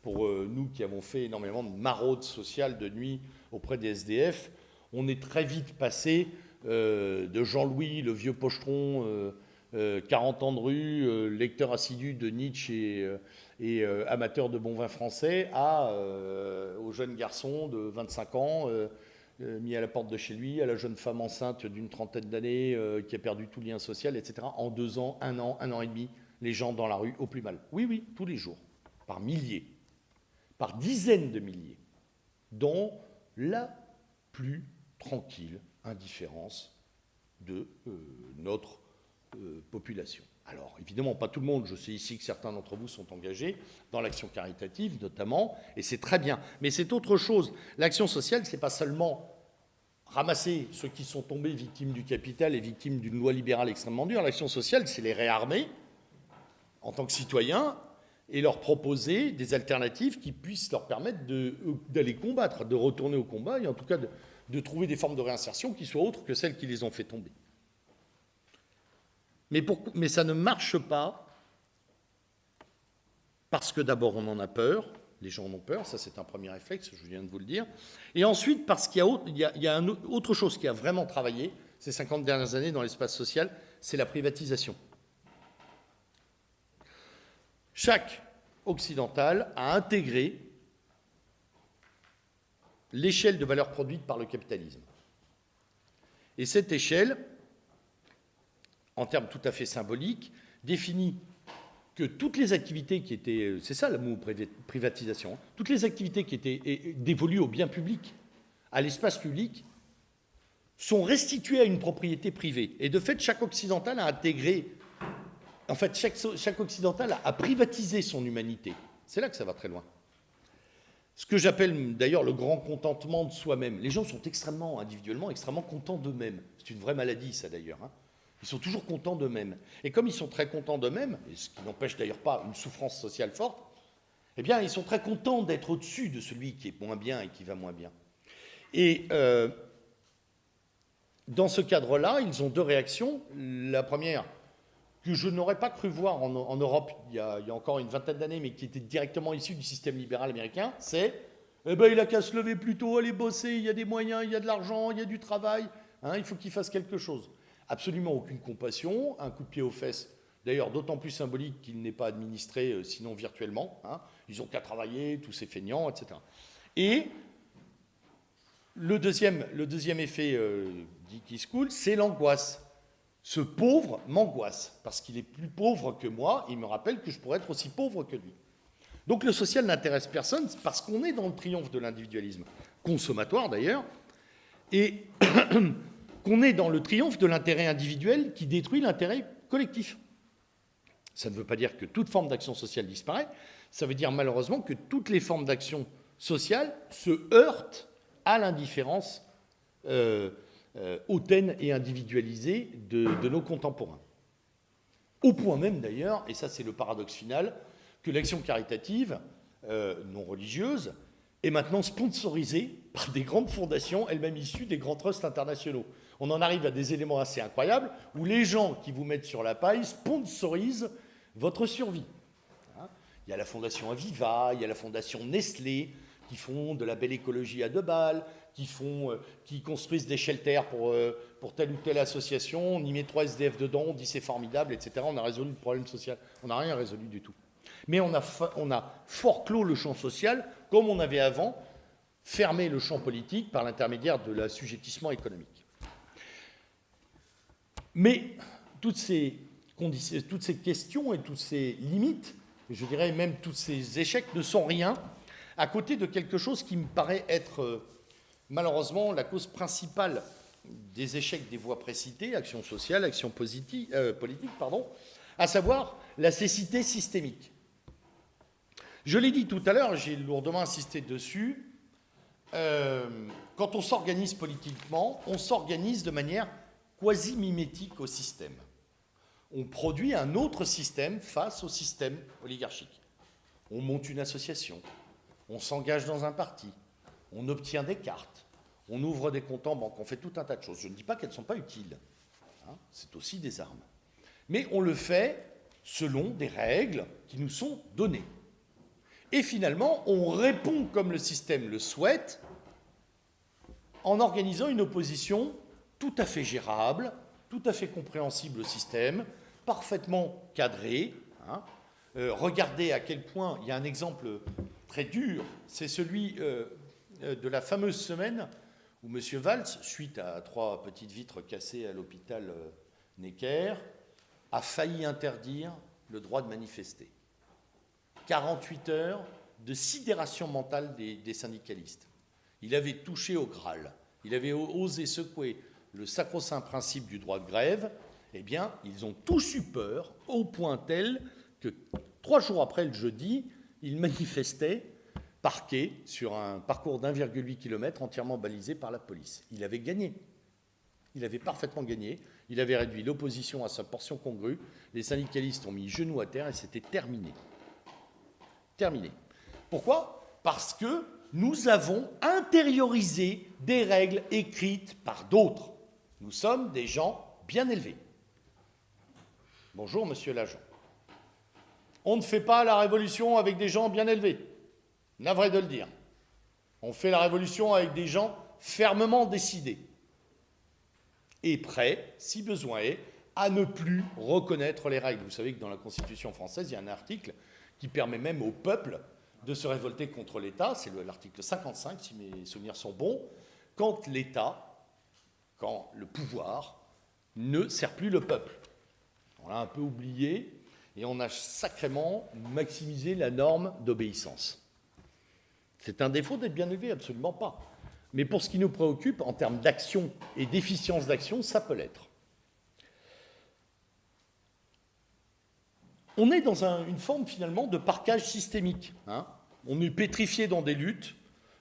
Pour euh, nous qui avons fait énormément de maraudes sociales de nuit auprès des SDF, on est très vite passé euh, de Jean-Louis, le vieux pochetron 40 ans de rue, lecteur assidu de Nietzsche et, amateur de bon vin français, à, au jeune garçon de 25 ans mis à la porte de chez lui, à la jeune femme enceinte d'une trentaine d'années qui a perdu tout lien social, etc. En deux ans, un an, un an et demi, les gens dans la rue au plus mal. Oui, oui, tous les jours, par milliers, par dizaines de milliers, dont la plus tranquille indifférence de euh, notre euh, population. Alors, évidemment, pas tout le monde. Je sais ici que certains d'entre vous sont engagés dans l'action caritative, notamment, et c'est très bien. Mais c'est autre chose. L'action sociale, c'est pas seulement ramasser ceux qui sont tombés victimes du capital et victimes d'une loi libérale extrêmement dure. L'action sociale, c'est les réarmer en tant que citoyens et leur proposer des alternatives qui puissent leur permettre d'aller combattre, de retourner au combat, et en tout cas de, de trouver des formes de réinsertion qui soient autres que celles qui les ont fait tomber. Mais, ça ne marche pas parce que d'abord on en a peur, les gens en ont peur, ça c'est un premier réflexe, je viens de vous le dire, et ensuite parce qu'il y a, il y a, autre chose qui a vraiment travaillé ces 50 dernières années dans l'espace social, c'est la privatisation. Chaque occidental a intégré l'échelle de valeur produite par le capitalisme. Et cette échelle, en termes tout à fait symboliques, définit que toutes les activités qui étaient, c'est ça le mot privatisation, hein, toutes les activités qui étaient dévolues au bien public, à l'espace public, sont restituées à une propriété privée. Et de fait, chaque occidental a intégré, en fait, chaque, chaque occidental a privatisé son humanité. C'est là que ça va très loin. Ce que j'appelle d'ailleurs le grand contentement de soi-même. Les gens sont extrêmement, individuellement, extrêmement contents d'eux-mêmes. C'est une vraie maladie, ça d'ailleurs. Hein. Ils sont toujours contents d'eux-mêmes. Et comme ils sont très contents d'eux-mêmes, ce qui n'empêche d'ailleurs pas une souffrance sociale forte, eh bien, ils sont très contents d'être au-dessus de celui qui est moins bien et qui va moins bien. Et euh, dans ce cadre-là, ils ont deux réactions. La première, que je n'aurais pas cru voir en, Europe il y, a, encore une vingtaine d'années, mais qui était directement issu du système libéral américain, c'est eh ben, il a qu'à se lever plus tôt, aller bosser, il y a des moyens, il y a de l'argent, il y a du travail, hein, il faut qu'il fasse quelque chose. Absolument aucune compassion, un coup de pied aux fesses, d'ailleurs d'autant plus symbolique qu'il n'est pas administré euh, sinon virtuellement. Hein. ils ont qu'à travailler, tous ces feignants, etc. Et le deuxième, le deuxième effet euh, qui se coule, c'est l'angoisse. Ce pauvre m'angoisse, parce qu'il est plus pauvre que moi, il me rappelle que je pourrais être aussi pauvre que lui. Donc le social n'intéresse personne, parce qu'on est dans le triomphe de l'individualisme, consommatoire d'ailleurs, et qu'on est dans le triomphe de l'intérêt individuel qui détruit l'intérêt collectif. Ça ne veut pas dire que toute forme d'action sociale disparaît, ça veut dire malheureusement que toutes les formes d'action sociale se heurtent à l'indifférence euh, euh, hautaine et individualisée de, nos contemporains. Au point même d'ailleurs, et ça c'est le paradoxe final, que l'action caritative euh, non religieuse est maintenant sponsorisée par des grandes fondations, elles-mêmes issues des grands trusts internationaux. On en arrive à des éléments assez incroyables où les gens qui vous mettent sur la paille sponsorisent votre survie. Hein? Il y a la fondation Aviva, il y a la fondation Nestlé, qui font de la belle écologie à deux balles, qui, font, euh, construisent des shelters pour, euh, pour telle ou telle association, on y met trois SDF dedans, on dit c'est formidable, etc. On a résolu le problème social. On n'a rien résolu du tout. Mais on a, on a fort clos le champ social, comme on avait avant fermé le champ politique par l'intermédiaire de l'assujettissement économique. Mais toutes ces, questions et toutes ces limites, je dirais même tous ces échecs, ne sont rien à côté de quelque chose qui me paraît être euh, malheureusement la cause principale des échecs des voies précitées, action sociale, action positive, euh, politique, pardon, à savoir la cécité systémique. Je l'ai dit tout à l'heure, j'ai lourdement insisté dessus, euh, quand on s'organise politiquement, on s'organise de manière quasi-mimétique au système. On produit un autre système face au système oligarchique. On monte une association, on s'engage dans un parti, on obtient des cartes, on ouvre des comptes en banque, on fait tout un tas de choses. Je ne dis pas qu'elles ne sont pas utiles, hein, c'est aussi des armes. Mais on le fait selon des règles qui nous sont données. Et finalement, on répond comme le système le souhaite en organisant une opposition tout à fait gérable, tout à fait compréhensible au système, parfaitement cadré. Hein. Euh, regardez à quel point il y a un exemple très dur, c'est celui euh, euh, de la fameuse semaine où M. Valls, suite à trois petites vitres cassées à l'hôpital Necker, a failli interdire le droit de manifester. 48 heures de sidération mentale des, syndicalistes. Il avait touché au Graal, il avait osé secouer le sacro-saint principe du droit de grève, eh bien, ils ont tous eu peur au point tel que trois jours après le jeudi, ils manifestaient parqués sur un parcours d'1,8 km entièrement balisé par la police. Il avait gagné. Il avait parfaitement gagné. Il avait réduit l'opposition à sa portion congrue. Les syndicalistes ont mis genoux à terre et c'était terminé. Terminé. Pourquoi? Parce que nous avons intériorisé des règles écrites par d'autres. Nous sommes des gens bien élevés. Bonjour, monsieur l'agent. On ne fait pas la révolution avec des gens bien élevés. Navré de le dire. On fait la révolution avec des gens fermement décidés et prêts, si besoin est, à ne plus reconnaître les règles. Vous savez que dans la Constitution française, il y a un article qui permet même au peuple de se révolter contre l'État, c'est l'article 55, si mes souvenirs sont bons, quand l'État, quand le pouvoir ne sert plus le peuple. On l'a un peu oublié et on a sacrément maximisé la norme d'obéissance. C'est un défaut d'être bien élevé, absolument pas. Mais pour ce qui nous préoccupe, en termes d'action et d'efficience d'action, ça peut l'être. on est dans une forme finalement de parquage systémique. Hein. on est pétrifié dans des luttes,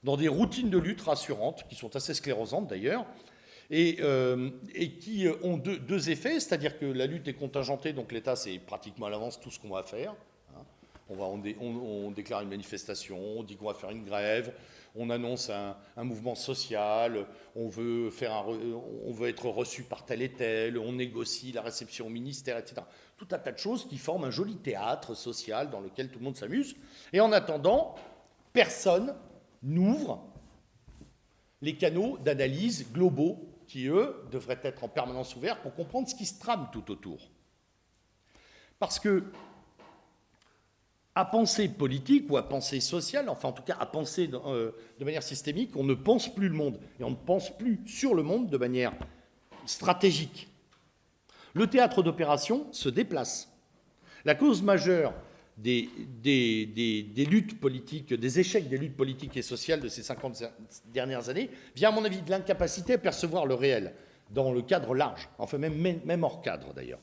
dans des routines de lutte rassurantes, qui sont assez sclérosantes d'ailleurs, et, euh, qui ont deux, effets, c'est-à-dire que la lutte est contingentée, donc l'État sait pratiquement à l'avance tout ce qu'on va faire. Hein. On, va, on, déclare une manifestation, on dit qu'on va faire une grève, on annonce un, mouvement social, on veut, faire on veut être reçu par tel et tel, on négocie la réception au ministère, etc tout un tas de choses qui forment un joli théâtre social dans lequel tout le monde s'amuse. Et en attendant, personne n'ouvre les canaux d'analyse globaux qui, eux, devraient être en permanence ouverts pour comprendre ce qui se trame tout autour. Parce que, à penser politique ou à penser sociale, enfin en tout cas à penser euh, de manière systémique, on ne pense plus le monde. Et on ne pense plus sur le monde de manière stratégique. Le théâtre d'opération se déplace. La cause majeure des, luttes politiques, des échecs des luttes politiques et sociales de ces 50 dernières années vient, à mon avis, de l'incapacité à percevoir le réel dans le cadre large, enfin même, hors cadre d'ailleurs.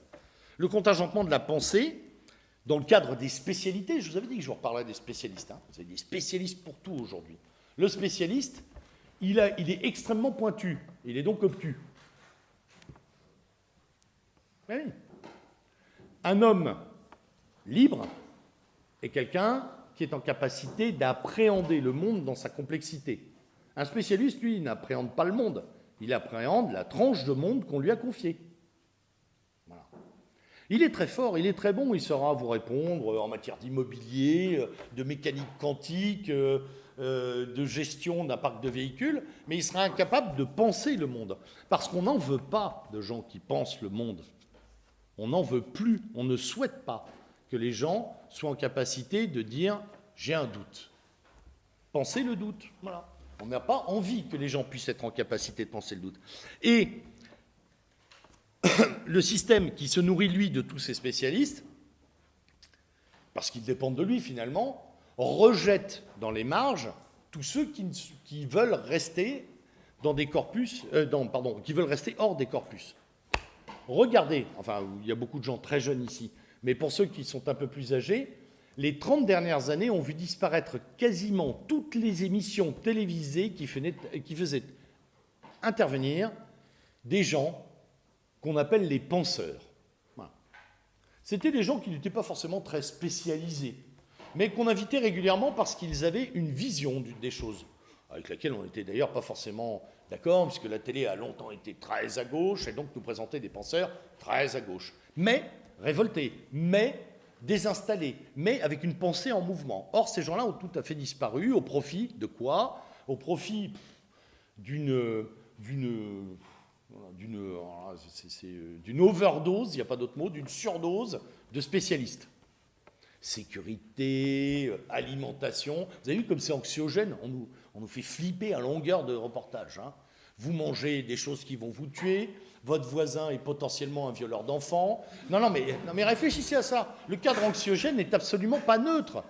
Le contingentement de la pensée, dans le cadre des spécialités, je vous avais dit que je vous reparlerais des spécialistes, hein. vous avez des spécialistes pour tout aujourd'hui. Le spécialiste, il, il est extrêmement pointu, il est donc obtus. Un homme libre est quelqu'un qui est en capacité d'appréhender le monde dans sa complexité. Un spécialiste, lui, n'appréhende pas le monde, il appréhende la tranche de monde qu'on lui a confiée. Il est très fort, il est très bon, il saura vous répondre en matière d'immobilier, de mécanique quantique, euh, de gestion d'un parc de véhicules, mais il sera incapable de penser le monde. Parce qu'on n'en veut pas de gens qui pensent le monde. On n'en veut plus, on ne souhaite pas que les gens soient en capacité de dire j'ai un doute. Pensez le doute, voilà. On n'a pas envie que les gens puissent être en capacité de penser le doute. Et le système qui se nourrit, lui, de tous ces spécialistes, parce qu'ils dépendent de lui finalement, rejette dans les marges tous ceux qui, veulent rester dans des corpus, euh, pardon, qui veulent rester hors des corpus. Regardez, enfin, il y a beaucoup de gens très jeunes ici, mais pour ceux qui sont un peu plus âgés, les 30 dernières années ont vu disparaître quasiment toutes les émissions télévisées qui, faisaient intervenir des gens qu'on appelle les penseurs. C'était des gens qui n'étaient pas forcément très spécialisés, mais qu'on invitait régulièrement parce qu'ils avaient une vision des choses, avec laquelle on n'était d'ailleurs pas forcément D'accord Puisque la télé a longtemps été très à gauche et donc nous présentait des penseurs très à gauche. Mais révoltés, mais désinstallés, mais avec une pensée en mouvement. Or, ces gens-là ont tout à fait disparu au profit de quoi? Au profit d'une d'une overdose, il n'y a pas d'autre mot, d'une surdose de spécialistes. Sécurité, alimentation. Vous avez vu comme c'est anxiogène on nous, on nous, fait flipper à longueur de reportage. Hein. Vous mangez des choses qui vont vous tuer, votre voisin est potentiellement un violeur d'enfants. Non, non mais, réfléchissez à ça. Le cadre anxiogène n'est absolument pas neutre.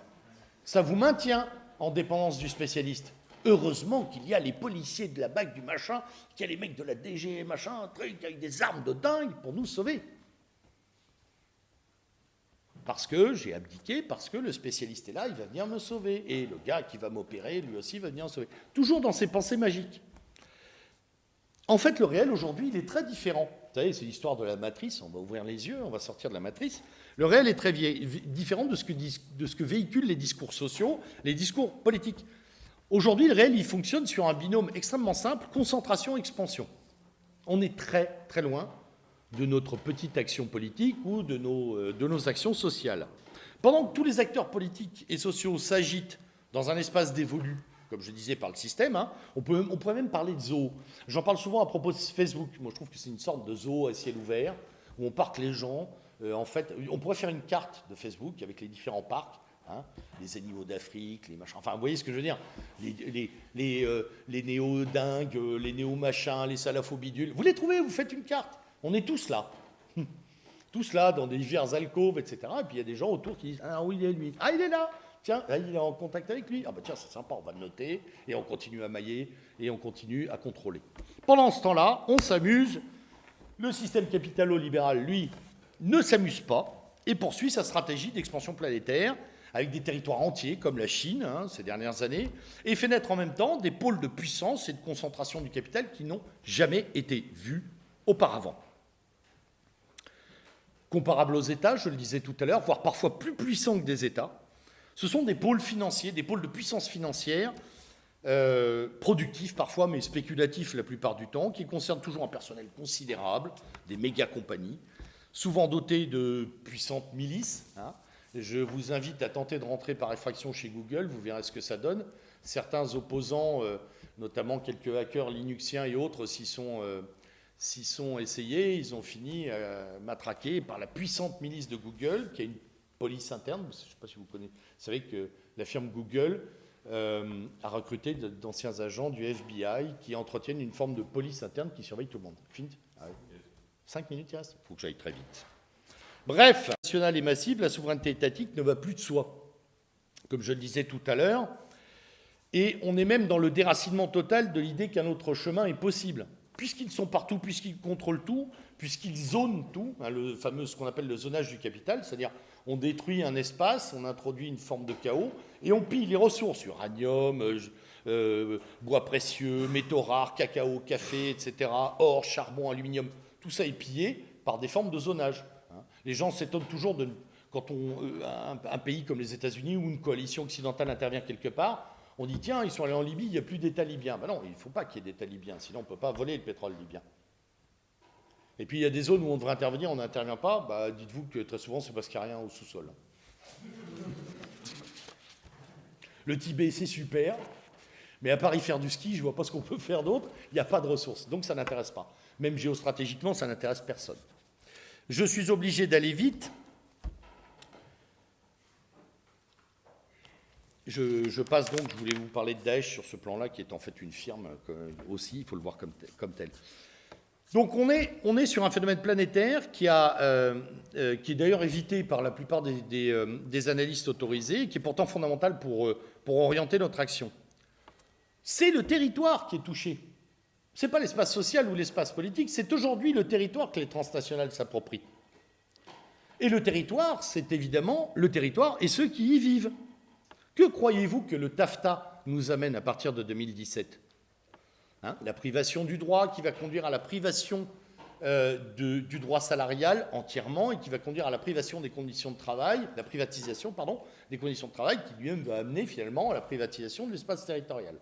Ça vous maintient en dépendance du spécialiste. Heureusement qu'il y a les policiers de la BAC du machin, qu'il y a les mecs de la DG machin, un truc avec des armes de dingue pour nous sauver. Parce que j'ai abdiqué, parce que le spécialiste est là, il va venir me sauver. Et le gars qui va m'opérer, lui aussi, va venir me sauver. Toujours dans ses pensées magiques. En fait, le réel aujourd'hui, il est très différent. Vous savez, c'est l'histoire de la matrice, on va ouvrir les yeux, on va sortir de la matrice. Le réel est très différent de ce, que, véhiculent les discours sociaux, les discours politiques. Aujourd'hui, le réel, il fonctionne sur un binôme extrêmement simple, concentration-expansion. On est très, très loin de notre petite action politique ou euh, de nos actions sociales. Pendant que tous les acteurs politiques et sociaux s'agitent dans un espace dévolu comme je disais, par le système. Hein. On, pourrait même parler de zoo. J'en parle souvent à propos de Facebook. Moi, je trouve que c'est une sorte de zoo à ciel ouvert, où on parque les gens. Euh, en fait, on pourrait faire une carte de Facebook avec les différents parcs. Hein, les animaux d'Afrique, les machins. Enfin, vous voyez ce que je veux dire? Les, les, les, euh, les néo-dingues, euh, les néo-machins, les salafos-bidules. Vous les trouvez, vous faites une carte. On est tous là. tous là, dans des divers alcôves, etc. Et puis il y a des gens autour qui disent Ah oui, il est lui. Ah, il est là Tiens, il est en contact avec lui. Ah bah tiens, c'est sympa, on va le noter. Et on continue à mailler et on continue à contrôler. Pendant ce temps-là, on s'amuse. Le système capitalo-libéral, lui, ne s'amuse pas et poursuit sa stratégie d'expansion planétaire avec des territoires entiers comme la Chine hein, ces dernières années, et fait naître en même temps des pôles de puissance et de concentration du capital qui n'ont jamais été vus auparavant. Comparables aux États, je le disais tout à l'heure, voire parfois plus puissants que des États, ce sont des pôles financiers, des pôles de puissance financière, euh, productifs parfois, mais spéculatifs la plupart du temps, qui concernent toujours un personnel considérable, des méga compagnies, souvent dotés de puissantes milices. Hein. Je vous invite à tenter de rentrer par effraction chez Google, vous verrez ce que ça donne. Certains opposants, euh, notamment quelques hackers linuxiens et autres, s'y sont, euh, essayés, ils ont fini matraqués par la puissante milice de Google, qui a une police interne. Je ne sais pas si vous connaissez. Savez que la firme Google euh, a recruté d'anciens agents du FBI qui entretiennent une forme de police interne qui surveille tout le monde. Fini ah Cinq minutes, il Il faut que j'aille très vite. Bref, nationale et massive, la souveraineté étatique ne va plus de soi, comme je le disais tout à l'heure. Et on est même dans le déracinement total de l'idée qu'un autre chemin est possible. Puisqu'ils sont partout, puisqu'ils contrôlent tout, puisqu'ils zonent tout, hein, le fameux ce qu'on appelle le zonage du capital, c'est-à-dire on détruit un espace, on introduit une forme de chaos, et on pille les ressources, uranium, euh, euh, bois précieux, métaux rares, cacao, café, etc., or, charbon, aluminium, tout ça est pillé par des formes de zonage. Hein. Les gens s'étonnent toujours de, quand on, euh, un, pays comme les États-Unis ou une coalition occidentale intervient quelque part, on dit tiens, ils sont allés en Libye, il n'y a plus d'État libyen. Ben non, il ne faut pas qu'il y ait d'État libyen, sinon on ne peut pas voler le pétrole libyen. Et puis il y a des zones où on devrait intervenir, on n'intervient pas. Bah, dites-vous que très souvent, c'est parce qu'il n'y a rien au sous-sol. Le Tibet, c'est super, mais à part y faire du ski, je ne vois pas ce qu'on peut faire d'autre. Il n'y a pas de ressources, donc ça n'intéresse pas. Même géostratégiquement, ça n'intéresse personne. Je suis obligé d'aller vite. Je, passe donc, je voulais vous parler de Daesh sur ce plan-là, qui est en fait une firme aussi, il faut le voir comme, comme tel. Donc on est, on sur un phénomène planétaire qui, a, euh, euh, qui est d'ailleurs évité par la plupart des, euh, des, analystes autorisés et qui est pourtant fondamental pour, pour orienter notre action. C'est le territoire qui est touché. Ce n'est pas l'espace social ou l'espace politique, c'est aujourd'hui le territoire que les transnationales s'approprient. Et le territoire, c'est évidemment le territoire et ceux qui y vivent. Que croyez-vous que le TAFTA nous amène à partir de 2017 Hein, la privation du droit qui va conduire à la privation euh, du droit salarial entièrement et qui va conduire à la privation des conditions de travail, la privatisation, pardon, des conditions de travail qui lui-même va amener finalement à la privatisation de l'espace territorial.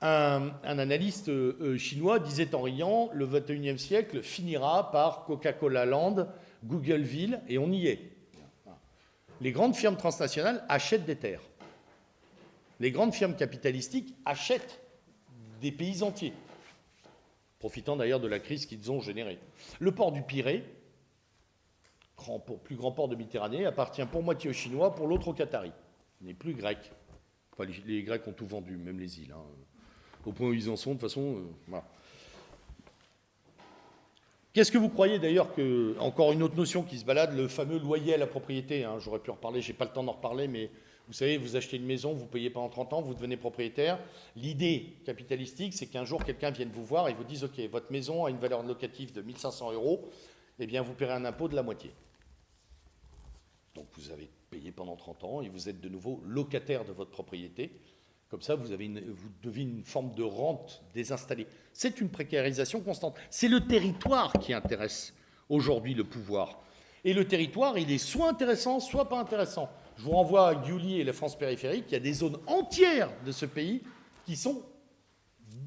Un, analyste euh, euh, chinois disait en riant, le 21e siècle finira par Coca-Cola Land, Googleville, et on y est. Les grandes firmes transnationales achètent des terres. Les grandes firmes capitalistiques achètent des pays entiers. profitant d'ailleurs de la crise qu'ils ont générée. Le port du Pirée, grand, plus grand port de Méditerranée, appartient pour moitié aux Chinois, pour l'autre aux Qataris. Il n'est plus grec. les, Grecs ont tout vendu, même les îles. Hein. Au point où ils en sont, de toute façon, euh. Qu'est-ce que vous croyez d'ailleurs que, encore une autre notion qui se balade, le fameux loyer à la propriété, hein, j'aurais pu en reparler, j'ai pas le temps d'en reparler, mais vous savez, vous achetez une maison, vous payez pendant 30 ans, vous devenez propriétaire. L'idée capitalistique, c'est qu'un jour, quelqu'un vienne vous voir et vous dise, OK, votre maison a une valeur locative de 1500 euros, eh bien, vous paierez un impôt de la moitié. Donc, vous avez payé pendant 30 ans et vous êtes de nouveau locataire de votre propriété. Comme ça, vous, avez devez une forme de rente désinstallée. C'est une précarisation constante. C'est le territoire qui intéresse aujourd'hui le pouvoir. Et le territoire, il est soit intéressant, soit pas intéressant. Je vous renvoie à Giuli et la France périphérique. Il y a des zones entières de ce pays qui sont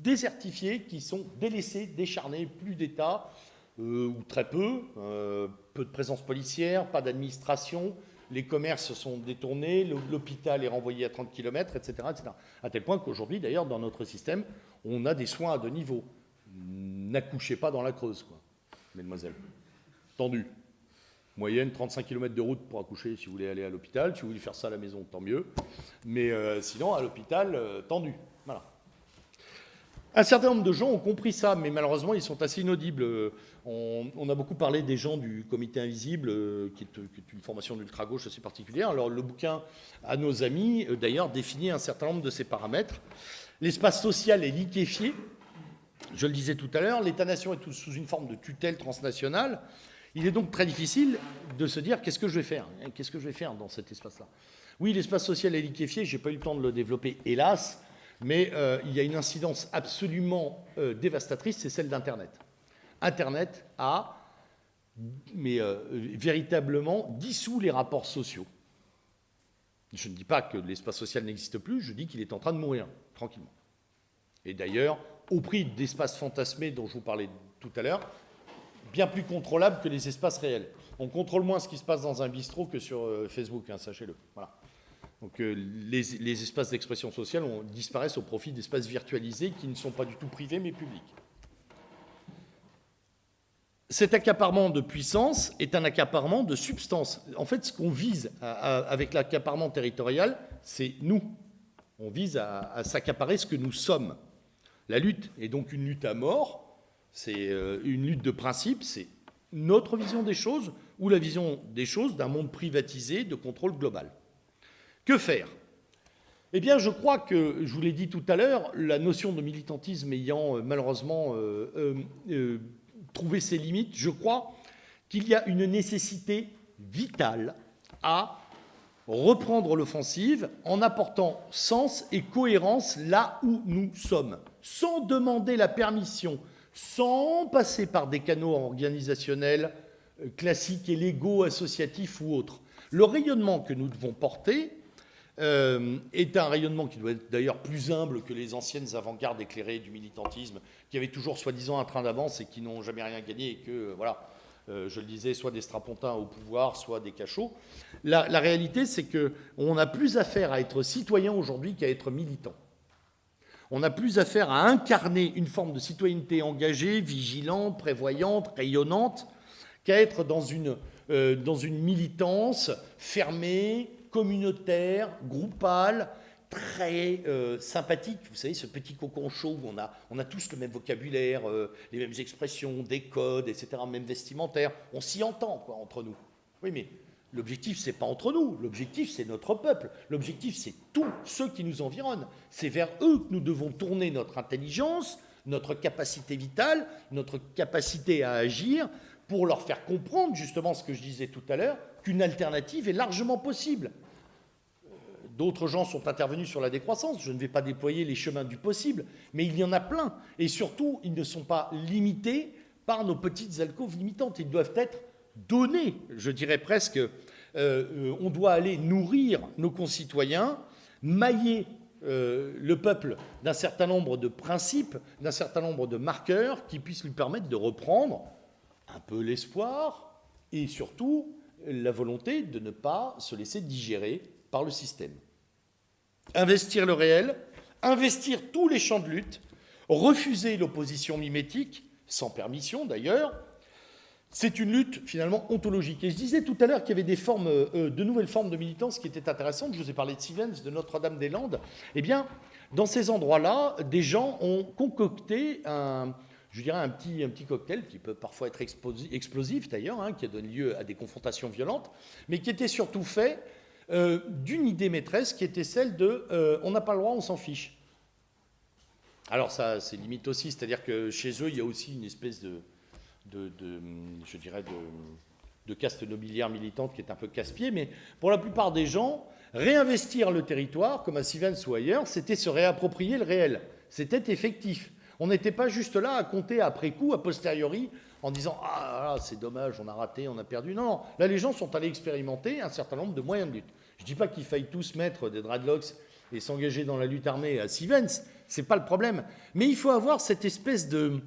désertifiées, qui sont délaissées, décharnées, plus d'État, euh, ou très peu, euh, peu de présence policière, pas d'administration, les commerces sont détournés, l'hôpital est renvoyé à 30 km, etc. etc. À tel point qu'aujourd'hui, d'ailleurs, dans notre système, on a des soins à deux niveaux. N'accouchez pas dans la Creuse, quoi, mesdemoiselles. Tendu. Moyenne, 35 km de route pour accoucher si vous voulez aller à l'hôpital. Si vous voulez faire ça à la maison, tant mieux. Mais euh, sinon, à l'hôpital, euh, tendu. Voilà. Un certain nombre de gens ont compris ça, mais malheureusement, ils sont assez inaudibles. On, a beaucoup parlé des gens du Comité Invisible, euh, qui, est, une formation d'ultra-gauche assez particulière. Alors, le bouquin à nos amis, euh, d'ailleurs, définit un certain nombre de ces paramètres. L'espace social est liquéfié. Je le disais tout à l'heure, l'État-nation est sous une forme de tutelle transnationale. Il est donc très difficile de se dire qu'est-ce que je vais faire Qu'est-ce que je vais faire dans cet espace-là? Oui, l'espace social est liquéfié, je n'ai pas eu le temps de le développer, hélas, mais euh, il y a une incidence absolument euh, dévastatrice, c'est celle d'Internet. Internet a mais, euh, véritablement dissous les rapports sociaux. Je ne dis pas que l'espace social n'existe plus, je dis qu'il est en train de mourir, tranquillement. Et d'ailleurs, au prix d'espaces fantasmés dont je vous parlais tout à l'heure, bien plus contrôlables que les espaces réels. On contrôle moins ce qui se passe dans un bistrot que sur Facebook, hein, sachez-le. Voilà. Donc euh, les, espaces d'expression sociale disparaissent au profit d'espaces virtualisés qui ne sont pas du tout privés mais publics. Cet accaparement de puissance est un accaparement de substance. En fait, ce qu'on vise avec l'accaparement territorial, c'est nous. On vise à, s'accaparer ce que nous sommes. La lutte est donc une lutte à mort, c'est euh, une lutte de principe, c'est notre vision des choses ou la vision des choses d'un monde privatisé de contrôle global. Que faire? Eh bien, je crois que, je vous l'ai dit tout à l'heure, la notion de militantisme ayant euh, malheureusement euh, trouvé ses limites, je crois qu'il y a une nécessité vitale à reprendre l'offensive en apportant sens et cohérence là où nous sommes, sans demander la permission, sans passer par des canaux organisationnels classiques et légaux, associatifs ou autres. Le rayonnement que nous devons porter, euh, est un rayonnement qui doit être d'ailleurs plus humble que les anciennes avant-gardes éclairées du militantisme, qui avaient toujours soi-disant un train d'avance et qui n'ont jamais rien gagné, et que, voilà, euh, je le disais, soit des strapontins au pouvoir, soit des cachots. La, réalité, c'est qu'on a plus affaire à être citoyen aujourd'hui qu'à être militant. On a plus affaire à incarner une forme de citoyenneté engagée, vigilante, prévoyante, rayonnante, qu'à être dans une, euh, dans une militance fermée, communautaire, groupal, très euh, sympathique. Vous savez, ce petit cocon chaud où on a, on a tous le même vocabulaire, euh, les mêmes expressions, des codes, etc., même vestimentaire. On s'y entend, quoi, entre nous. Oui, mais l'objectif, c'est pas entre nous. L'objectif, c'est notre peuple. L'objectif, c'est tous ceux qui nous environnent. C'est vers eux que nous devons tourner notre intelligence, notre capacité vitale, notre capacité à agir pour leur faire comprendre justement ce que je disais tout à l'heure, qu'une alternative est largement possible. D'autres gens sont intervenus sur la décroissance. Je ne vais pas déployer les chemins du possible, mais il y en a plein. Et surtout, ils ne sont pas limités par nos petites alcôves limitantes. Ils doivent être donnés, je dirais presque. Euh, euh, on doit aller nourrir nos concitoyens, mailler euh, le peuple d'un certain nombre de principes, d'un certain nombre de marqueurs qui puissent lui permettre de reprendre un peu l'espoir et surtout la volonté de ne pas se laisser digérer par le système investir le réel, investir tous les champs de lutte, refuser l'opposition mimétique, sans permission d'ailleurs. C'est une lutte finalement ontologique. Et je disais tout à l'heure qu'il y avait des formes, euh, de nouvelles formes de militance qui étaient intéressantes. Je vous ai parlé de Stevens, de Notre-Dame-des-Landes. Eh bien, dans ces endroits-là, des gens ont concocté un, je dirais un petit, un petit cocktail qui peut parfois être explosif d'ailleurs, hein, qui a donné lieu à des confrontations violentes, mais qui était surtout fait euh, d'une idée maîtresse qui était celle de euh, on n'a pas le droit, on s'en fiche. Alors ça, c'est limite aussi, c'est-à-dire que chez eux, il y a aussi une espèce de, de, je dirais, de, caste nobiliaire militante qui est un peu casse-pied, mais pour la plupart des gens, réinvestir le territoire, comme à Sivens ou ailleurs, c'était se réapproprier le réel. C'était effectif. On n'était pas juste là à compter après coup, a posteriori, en disant Ah, c'est dommage, on a raté, on a perdu. Non, non, là, les gens sont allés expérimenter un certain nombre de moyens de lutte. Je ne dis pas qu'il faille tous mettre des dreadlocks et s'engager dans la lutte armée à Sivens, c'est pas le problème. Mais il faut avoir cette espèce de,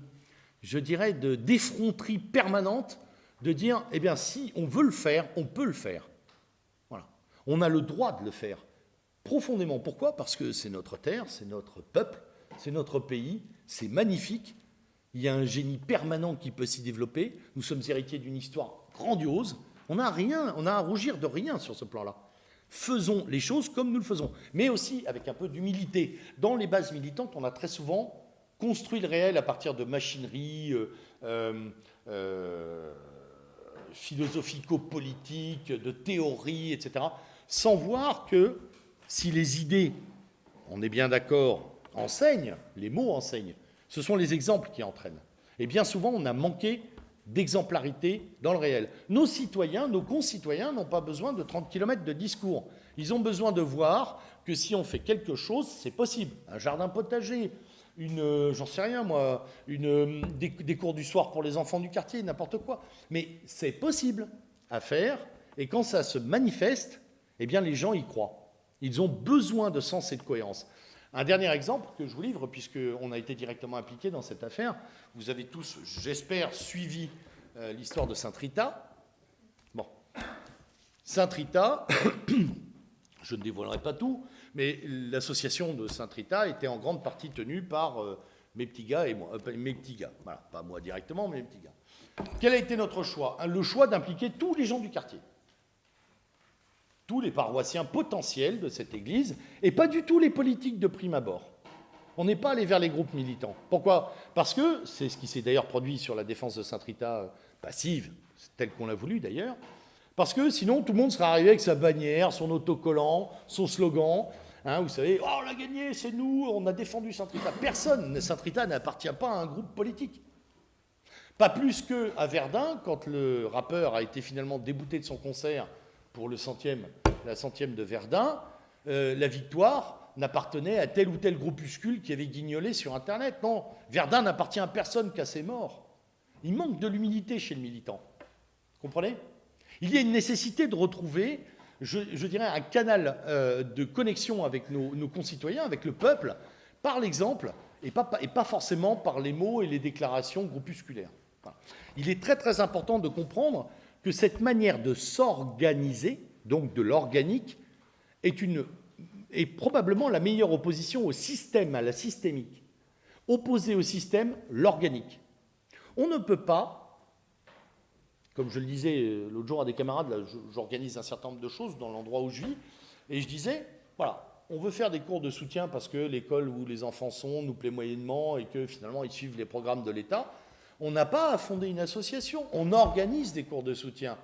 je dirais, de d'effronterie permanente de dire, eh bien, si on veut le faire, on peut le faire. Voilà. On a le droit de le faire. Profondément. Pourquoi? Parce que c'est notre terre, c'est notre peuple, c'est notre pays, c'est magnifique. Il y a un génie permanent qui peut s'y développer. Nous sommes héritiers d'une histoire grandiose. On n'a rien, on a à rougir de rien sur ce plan-là. Faisons les choses comme nous le faisons, mais aussi avec un peu d'humilité. Dans les bases militantes, on a très souvent construit le réel à partir de machinerie euh, euh, euh, philosophico-politiques, de théories, etc., sans voir que si les idées, on est bien d'accord, enseignent, les mots enseignent, ce sont les exemples qui entraînent. Et bien souvent, on a manqué d'exemplarité dans le réel. Nos citoyens, nos concitoyens n'ont pas besoin de 30 km de discours. Ils ont besoin de voir que si on fait quelque chose, c'est possible. Un jardin potager, une, euh, j'en sais rien moi, une, euh, des, cours du soir pour les enfants du quartier, n'importe quoi. Mais c'est possible à faire, et quand ça se manifeste, eh bien les gens y croient. Ils ont besoin de sens et de cohérence. Un dernier exemple que je vous livre, puisqu'on a été directement impliqué dans cette affaire. Vous avez tous, j'espère, suivi euh, l'histoire de Saint-Rita. Bon. Saint-Rita, je ne dévoilerai pas tout, mais l'association de Saint-Rita était en grande partie tenue par euh, mes petits gars et moi. Euh, mes petits gars, voilà, pas moi directement, mais mes petits gars. Quel a été notre choix? Le choix d'impliquer tous les gens du quartier tous les paroissiens potentiels de cette Église, et pas du tout les politiques de prime abord. On n'est pas allé vers les groupes militants. Pourquoi? Parce que, c'est ce qui s'est d'ailleurs produit sur la défense de Saint-Rita euh, passive, telle qu'on l'a voulu d'ailleurs, parce que sinon tout le monde serait arrivé avec sa bannière, son autocollant, son slogan. Hein, vous savez, oh, on a gagné, c'est nous, on a défendu Saint-Rita. Personne, Saint-Rita n'appartient pas à un groupe politique. Pas plus qu'à Verdun, quand le rappeur a été finalement débouté de son concert pour le centième, la centième de Verdun, euh, la victoire n'appartenait à tel ou tel groupuscule qui avait guignolé sur Internet. Non, Verdun n'appartient à personne qu'à ses morts. Il manque de l'humilité chez le militant. Comprenez? Il y a une nécessité de retrouver, je, dirais, un canal euh, de connexion avec nos, concitoyens, avec le peuple, par l'exemple, et pas, forcément par les mots et les déclarations groupusculaires. Il est très très important de comprendre que cette manière de s'organiser, donc de l'organique, est, est probablement la meilleure opposition au système, à la systémique. Opposer au système, l'organique. On ne peut pas, comme je le disais euh, l'autre jour à des camarades, j'organise un certain nombre de choses dans l'endroit où je vis, et je disais, voilà, on veut faire des cours de soutien parce que l'école où les enfants sont nous plaît moyennement et que finalement ils suivent les programmes de l'État. On n'a pas à fonder une association, on organise des cours de soutien.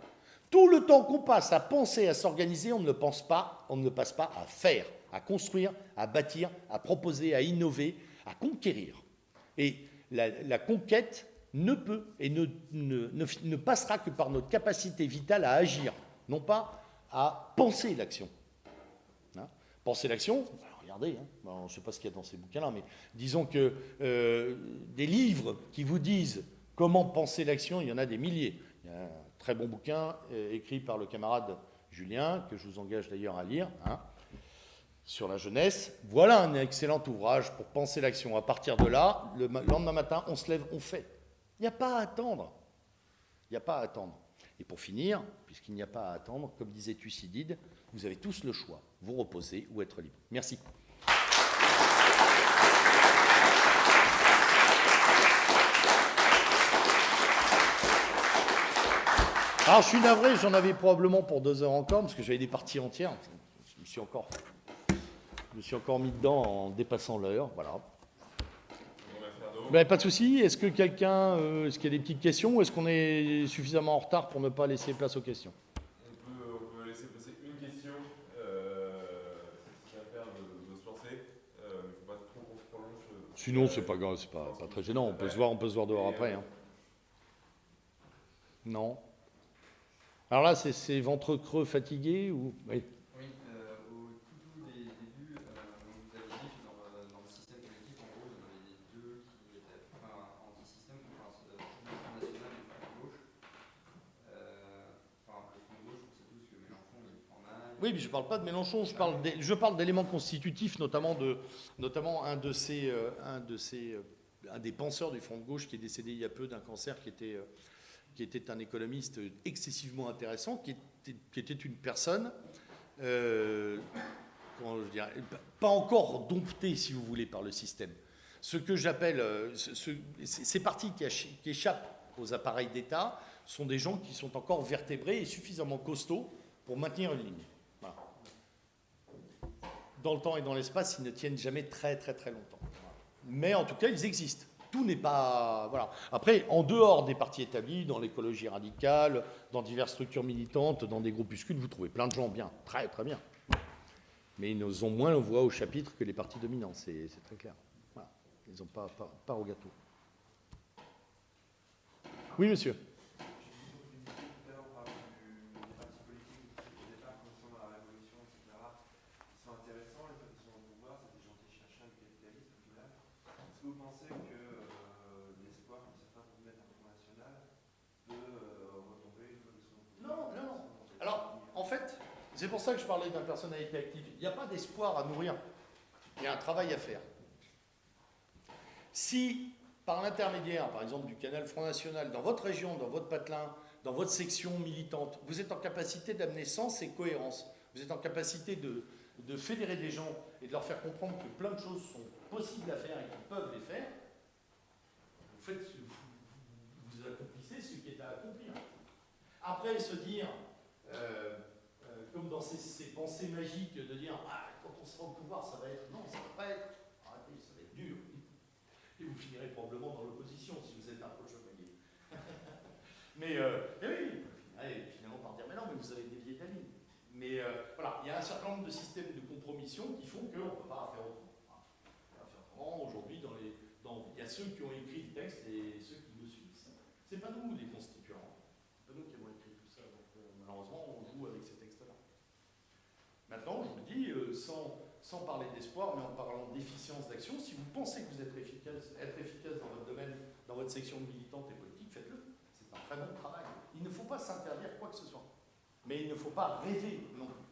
Tout le temps qu'on passe à penser, à s'organiser, on ne pense pas, on ne passe pas à faire, à construire, à bâtir, à proposer, à innover, à conquérir. Et la, conquête ne peut et ne, passera que par notre capacité vitale à agir, non pas à penser l'action. Hein? Penser l'action, regardez, hein, je ne sais pas ce qu'il y a dans ces bouquins-là, mais disons que euh, des livres qui vous disent comment penser l'action, il y en a des milliers. Il y a un très bon bouquin euh, écrit par le camarade Julien, que je vous engage d'ailleurs à lire, hein, sur la jeunesse. Voilà un excellent ouvrage pour penser l'action. À partir de là, le lendemain matin, on se lève, on fait. Il n'y a pas à attendre. Il n'y a pas à attendre. Et pour finir, puisqu'il n'y a pas à attendre, comme disait Thucydide, vous avez tous le choix, vous reposer ou être libre. Merci. Alors, je suis navré, j'en avais probablement pour deux heures encore, parce que j'avais des parties entières. Je me suis encore, je me suis encore mis dedans en dépassant l'heure. Voilà. Ben, pas de souci. Est-ce que quelqu'un, euh, est-ce qu'il y a des petites questions, ou est-ce qu'on est suffisamment en retard pour ne pas laisser place aux questions? On peut, on peut laisser passer une question, euh, faire de, de se lancer, euh, mais il ne faut pas trop qu'on se prolonge. Sinon, c'est pas grave, c'est pas, pas très gênant. On peut se voir, on peut se voir dehors après. hein. Non. Alors là, c'est- c'est ventre creux fatigué ou? Oui. Oui, euh, au tout des débuts, euh, vous avez dit que dans, le- dans le système collectif, en gros, vous en avez deux qui étaient enfin, anti-système, enfin, c'est le Front National et le Front de Gauche. Euh, enfin, le Front de Gauche, on sait tous que Mélenchon, il prend mal. Oui, mais je ne parle pas de Mélenchon, je parle d'éléments constitutifs, notamment, de, notamment euh, euh, un des penseurs du Front de gauche qui est décédé il y a peu d'un cancer, qui était, euh, un économiste excessivement intéressant, qui était, une personne, pas encore domptée, si vous voulez, par le système. Ce que j'appelle, ce- ce- ces partis qui, qui échappent aux appareils d'État sont des gens qui sont encore vertébrés et suffisamment costauds pour maintenir une ligne. Dans le temps et dans l'espace, ils ne tiennent jamais très très très longtemps. Mais en tout cas, ils existent. Tout n'est pas. Voilà. Après, en dehors des partis établis, dans l'écologie radicale, dans diverses structures militantes, dans des groupuscules, vous trouvez plein de gens bien, très très bien. Mais ils ont moins voix au chapitre que les partis dominants, c'est c'est très clair. Voilà. Ils n'ont pas, pas, pas au gâteau. Oui, monsieur. Tout à l'heure, on parlait du- des partis politiques au départ, comme sont dans la Révolution, etc. Ils sont intéressants, les fois qu'ils sont au pouvoir, c'est des gens qui cherchent le capitalisme au final. Est-ce que vous pensez que euh, l'espoir que certains peuvent mettre en Front National peut euh, retomber une fois qu'ils sont au pouvoir Non, non, non. Alors, en fait, c'est pour ça que je parlais d'une personnalité active. Il n'y a pas d'espoir à nourrir. Il y a un travail à faire. Si, par l'intermédiaire, par exemple, du canal Front National, dans votre région, dans votre patelin, dans votre section militante, vous êtes en capacité d'amener sens et cohérence, vous êtes en capacité de, de fédérer des gens et de leur faire comprendre que plein de choses sont possibles à faire et qu'ils peuvent les faire, vous, accomplissez ce qui est à accomplir. Après, se dire, dans ces, pensées magiques, de dire ah, quand on sera au pouvoir, ça va être. Non, ça va pas être. Arrêtez, ça va être dur. Et vous finirez probablement dans l'opposition si vous êtes un peu chevalier. mais, euh, mais oui, finalement par dire mais non, mais vous avez dévié de la. Mais euh, voilà, il y a un certain nombre de systèmes de compromission qui font qu'on ne peut pas faire autrement. Voilà. On peut pas faire autrement. Aujourd'hui, dans les, dans, il y a ceux qui ont écrit le texte et ceux qui le suivent. C'est pas nous les constituants. C'est pas nous qui avons écrit tout ça. Donc, euh, malheureusement, on joue avec ces textes-là. Maintenant, je vous le dis, euh, sans, parler d'espoir, mais en parlant d'efficience d'action, si vous pensez que vous êtes efficace, être efficace dans votre domaine, dans votre section militante et politique, faites-le. C'est un très bon travail. Il ne faut pas s'interdire quoi que ce soit. Mais il ne faut pas rêver non plus.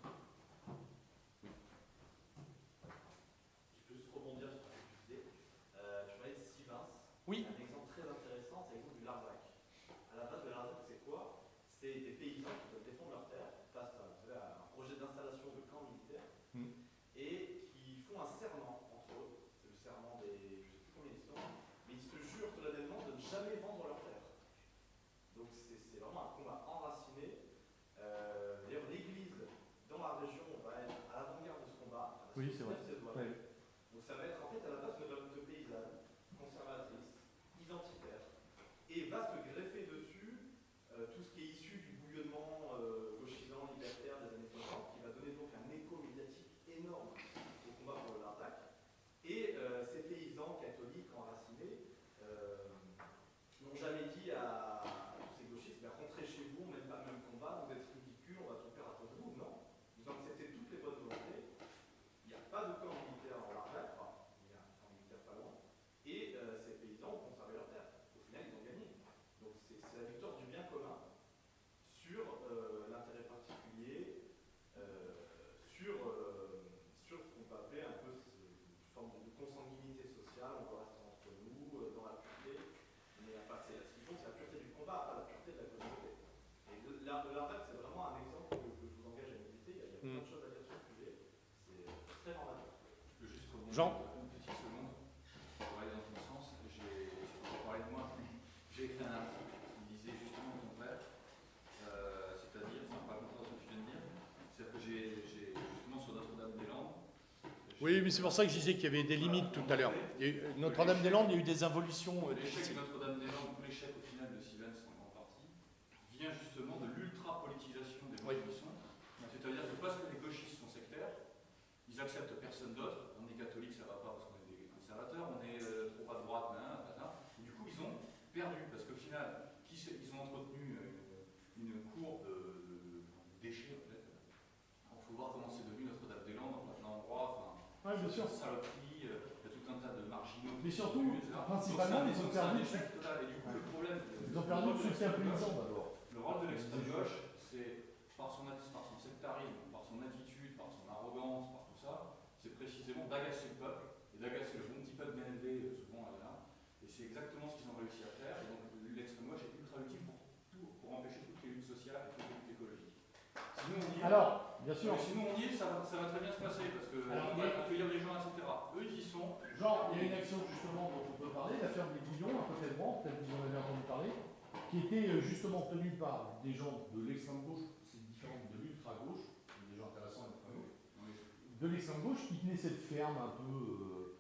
Jean Une petite seconde, pour aller dans ton sens, J'ai écrit un article qui disait justement le contraire, c'est-à-dire, enfin, par contre, ce que tu viens de dire, c'est-à-dire que j'ai justement sur Notre-Dame-des-Landes. Oui, mais c'est pour ça que je disais qu'il y avait des limites tout à l'heure. Euh, Notre-Dame-des-Landes, il y a eu des involutions. Euh, l'échec de Notre-Dame-des-Landes, ou l'échec au final de Sylvain, en grande partie, vient justement de l'ultra-politisation des oui. c'est-à-dire que parce que les gauchistes sont sectaires, ils acceptent personne d'autre, bien sûr. saloperie, euh, il y a tout un tas de marginaux. Mais surtout, principalement, ils ont perdu- le problème. Ils ont perdu le soutien paysan d'abord. Le rôle de l'extrême gauche, c'est par son, par son sectarisme, par son attitude, par son arrogance, par tout ça, c'est précisément d'agacer le peuple et d'agacer le bon petit peuple bien élevé, euh, souvent là, là. Et c'est exactement ce qu'ils ont réussi à faire. Et donc l'extrême gauche est ultra utile pour, tout, pour empêcher toutes les luttes sociales et toutes les luttes écologiques. Sinon, on est. Alors, bien sûr, mais sinon, on y est, ça va, ça va très bien se passer parce que Alors, on va accueillir les gens, etc. Eux, ils y sont. Genre, il y a une action justement dont on peut parler, la ferme des Bouillons, à côté de peut-être que vous en avez entendu parler, qui était euh, justement tenue par des gens de l'extrême gauche, c'est différent de l'ultra-gauche, des gens intéressants à l'extrême gauche, de l'extrême gauche qui tenait cette ferme un peu euh,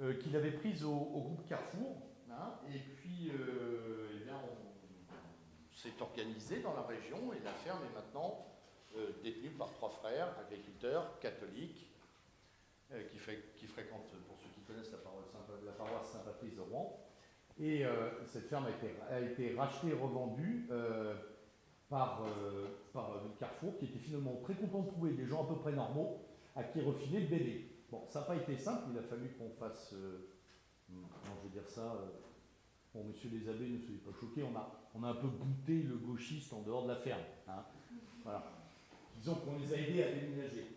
euh, qu'il avait prise au, au groupe Carrefour, hein, et puis euh, eh bien, on, on s'est organisé dans la région et la ferme est maintenant détenue par trois frères agriculteurs catholiques euh, qui, fré- qui fréquentent, pour ceux qui connaissent la paroisse, Saint-Patrice de Rouen. Et euh, cette ferme a été, rachetée et revendue euh, par, Carrefour, qui était finalement très content de trouver des gens à peu près normaux à qui refiler le bébé. Bon, ça n'a pas été simple, il a fallu qu'on fasse, comment je vais dire ça, bon, monsieur les abbés, ne soyez pas choqués, on a, on a un peu goûté le gauchiste en dehors de la ferme. hein. Voilà. Disons qu'on les a aidés à déménager.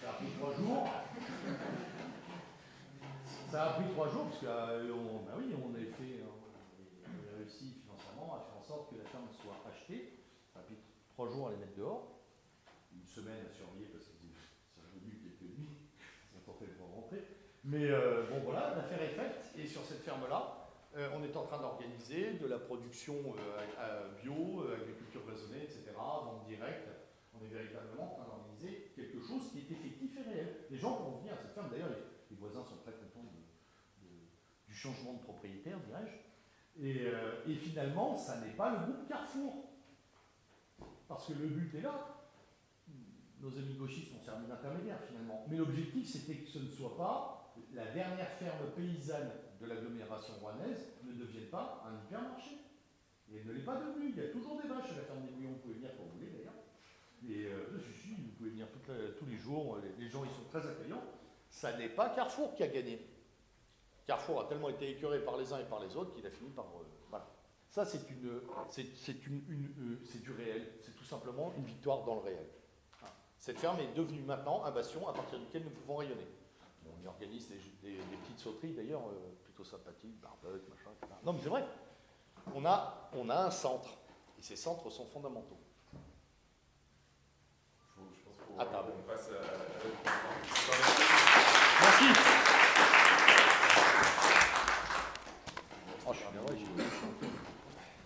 Ça a pris trois jours. Ça a pris trois jours, parce que euh, bah euh, on avait réussi financièrement à faire en sorte que la ferme soit achetée. Ça a pris trois jours à les mettre dehors, une semaine à surveiller parce que ça a venu quelques nuits, rentrer. Mais euh, bon voilà, l'affaire est faite, et sur cette ferme-là, on est en train d'organiser de la production bio, agriculture raisonnée, etc., vente directe. On est véritablement en train d'organiser quelque chose qui est effectif et réel. Les gens pourront venir à cette ferme, d'ailleurs, les, voisins sont très contents du changement de propriétaire, dirais-je. Et, euh, et finalement, ça n'est pas le groupe Carrefour. Parce que le but est là. Nos amis gauchistes ont servi d'intermédiaire finalement. Mais l'objectif, c'était que ce ne soit pas la dernière ferme paysanne de l'agglomération rouennaise ne devienne pas un hypermarché. Et elle ne l'est pas devenue. Il y a toujours des vaches à la ferme des Bouillons. Vous pouvez venir quand vous voulez. Et euh, vous pouvez venir tous les jours. Les, gens, ils sont très accueillants. Ça n'est pas Carrefour qui a gagné. Carrefour a tellement été écœuré par les uns et par les autres qu'il a fini par. euh, voilà. Ça, c'est une, c'est, une, euh, du réel. C'est tout simplement une victoire dans le réel. Cette ferme est devenue maintenant un bastion à partir duquel nous pouvons rayonner. On y organise des, petites sauteries d'ailleurs, plutôt sympathiques, barbecue, machin. Non, mais c'est vrai. On a, on a un centre. Et ces centres sont fondamentaux. Faut- je pense qu'on À table. on passe à, à l'autre question. Merci. Oh, je suis bien, ouais, j'ai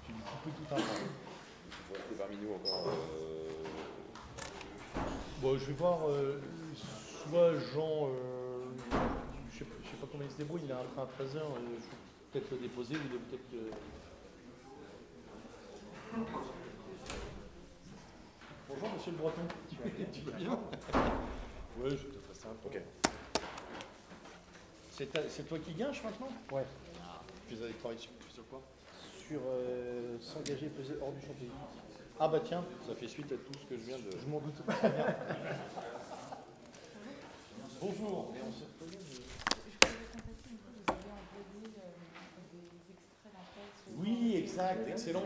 j'ai un peu tout un temps. Restez parmi nous encore. euh, Bon, je vais voir, euh, soit Jean, euh, je sais, pas- je sais pas comment il se débrouille, il a un train à 13h, je vais peut-être le déposer, ou peut-être que... Bonjour Monsieur le Breton, tu, tu vas bien Ouais, je te ferai simple. Ok. C'est toi qui gâches maintenant Ouais. Ah, tu as travaillé sur, sur quoi Sur euh, s'engager peser hors du champ pays. Ah bah tiens, ça fait suite à tout ce que je viens de... Je m'en doute pas très bien. Bonjour, mais on se reconnaît, mais- Je voulais contacter une fois, vous avez envoyé euh. Oui, exact, excellent.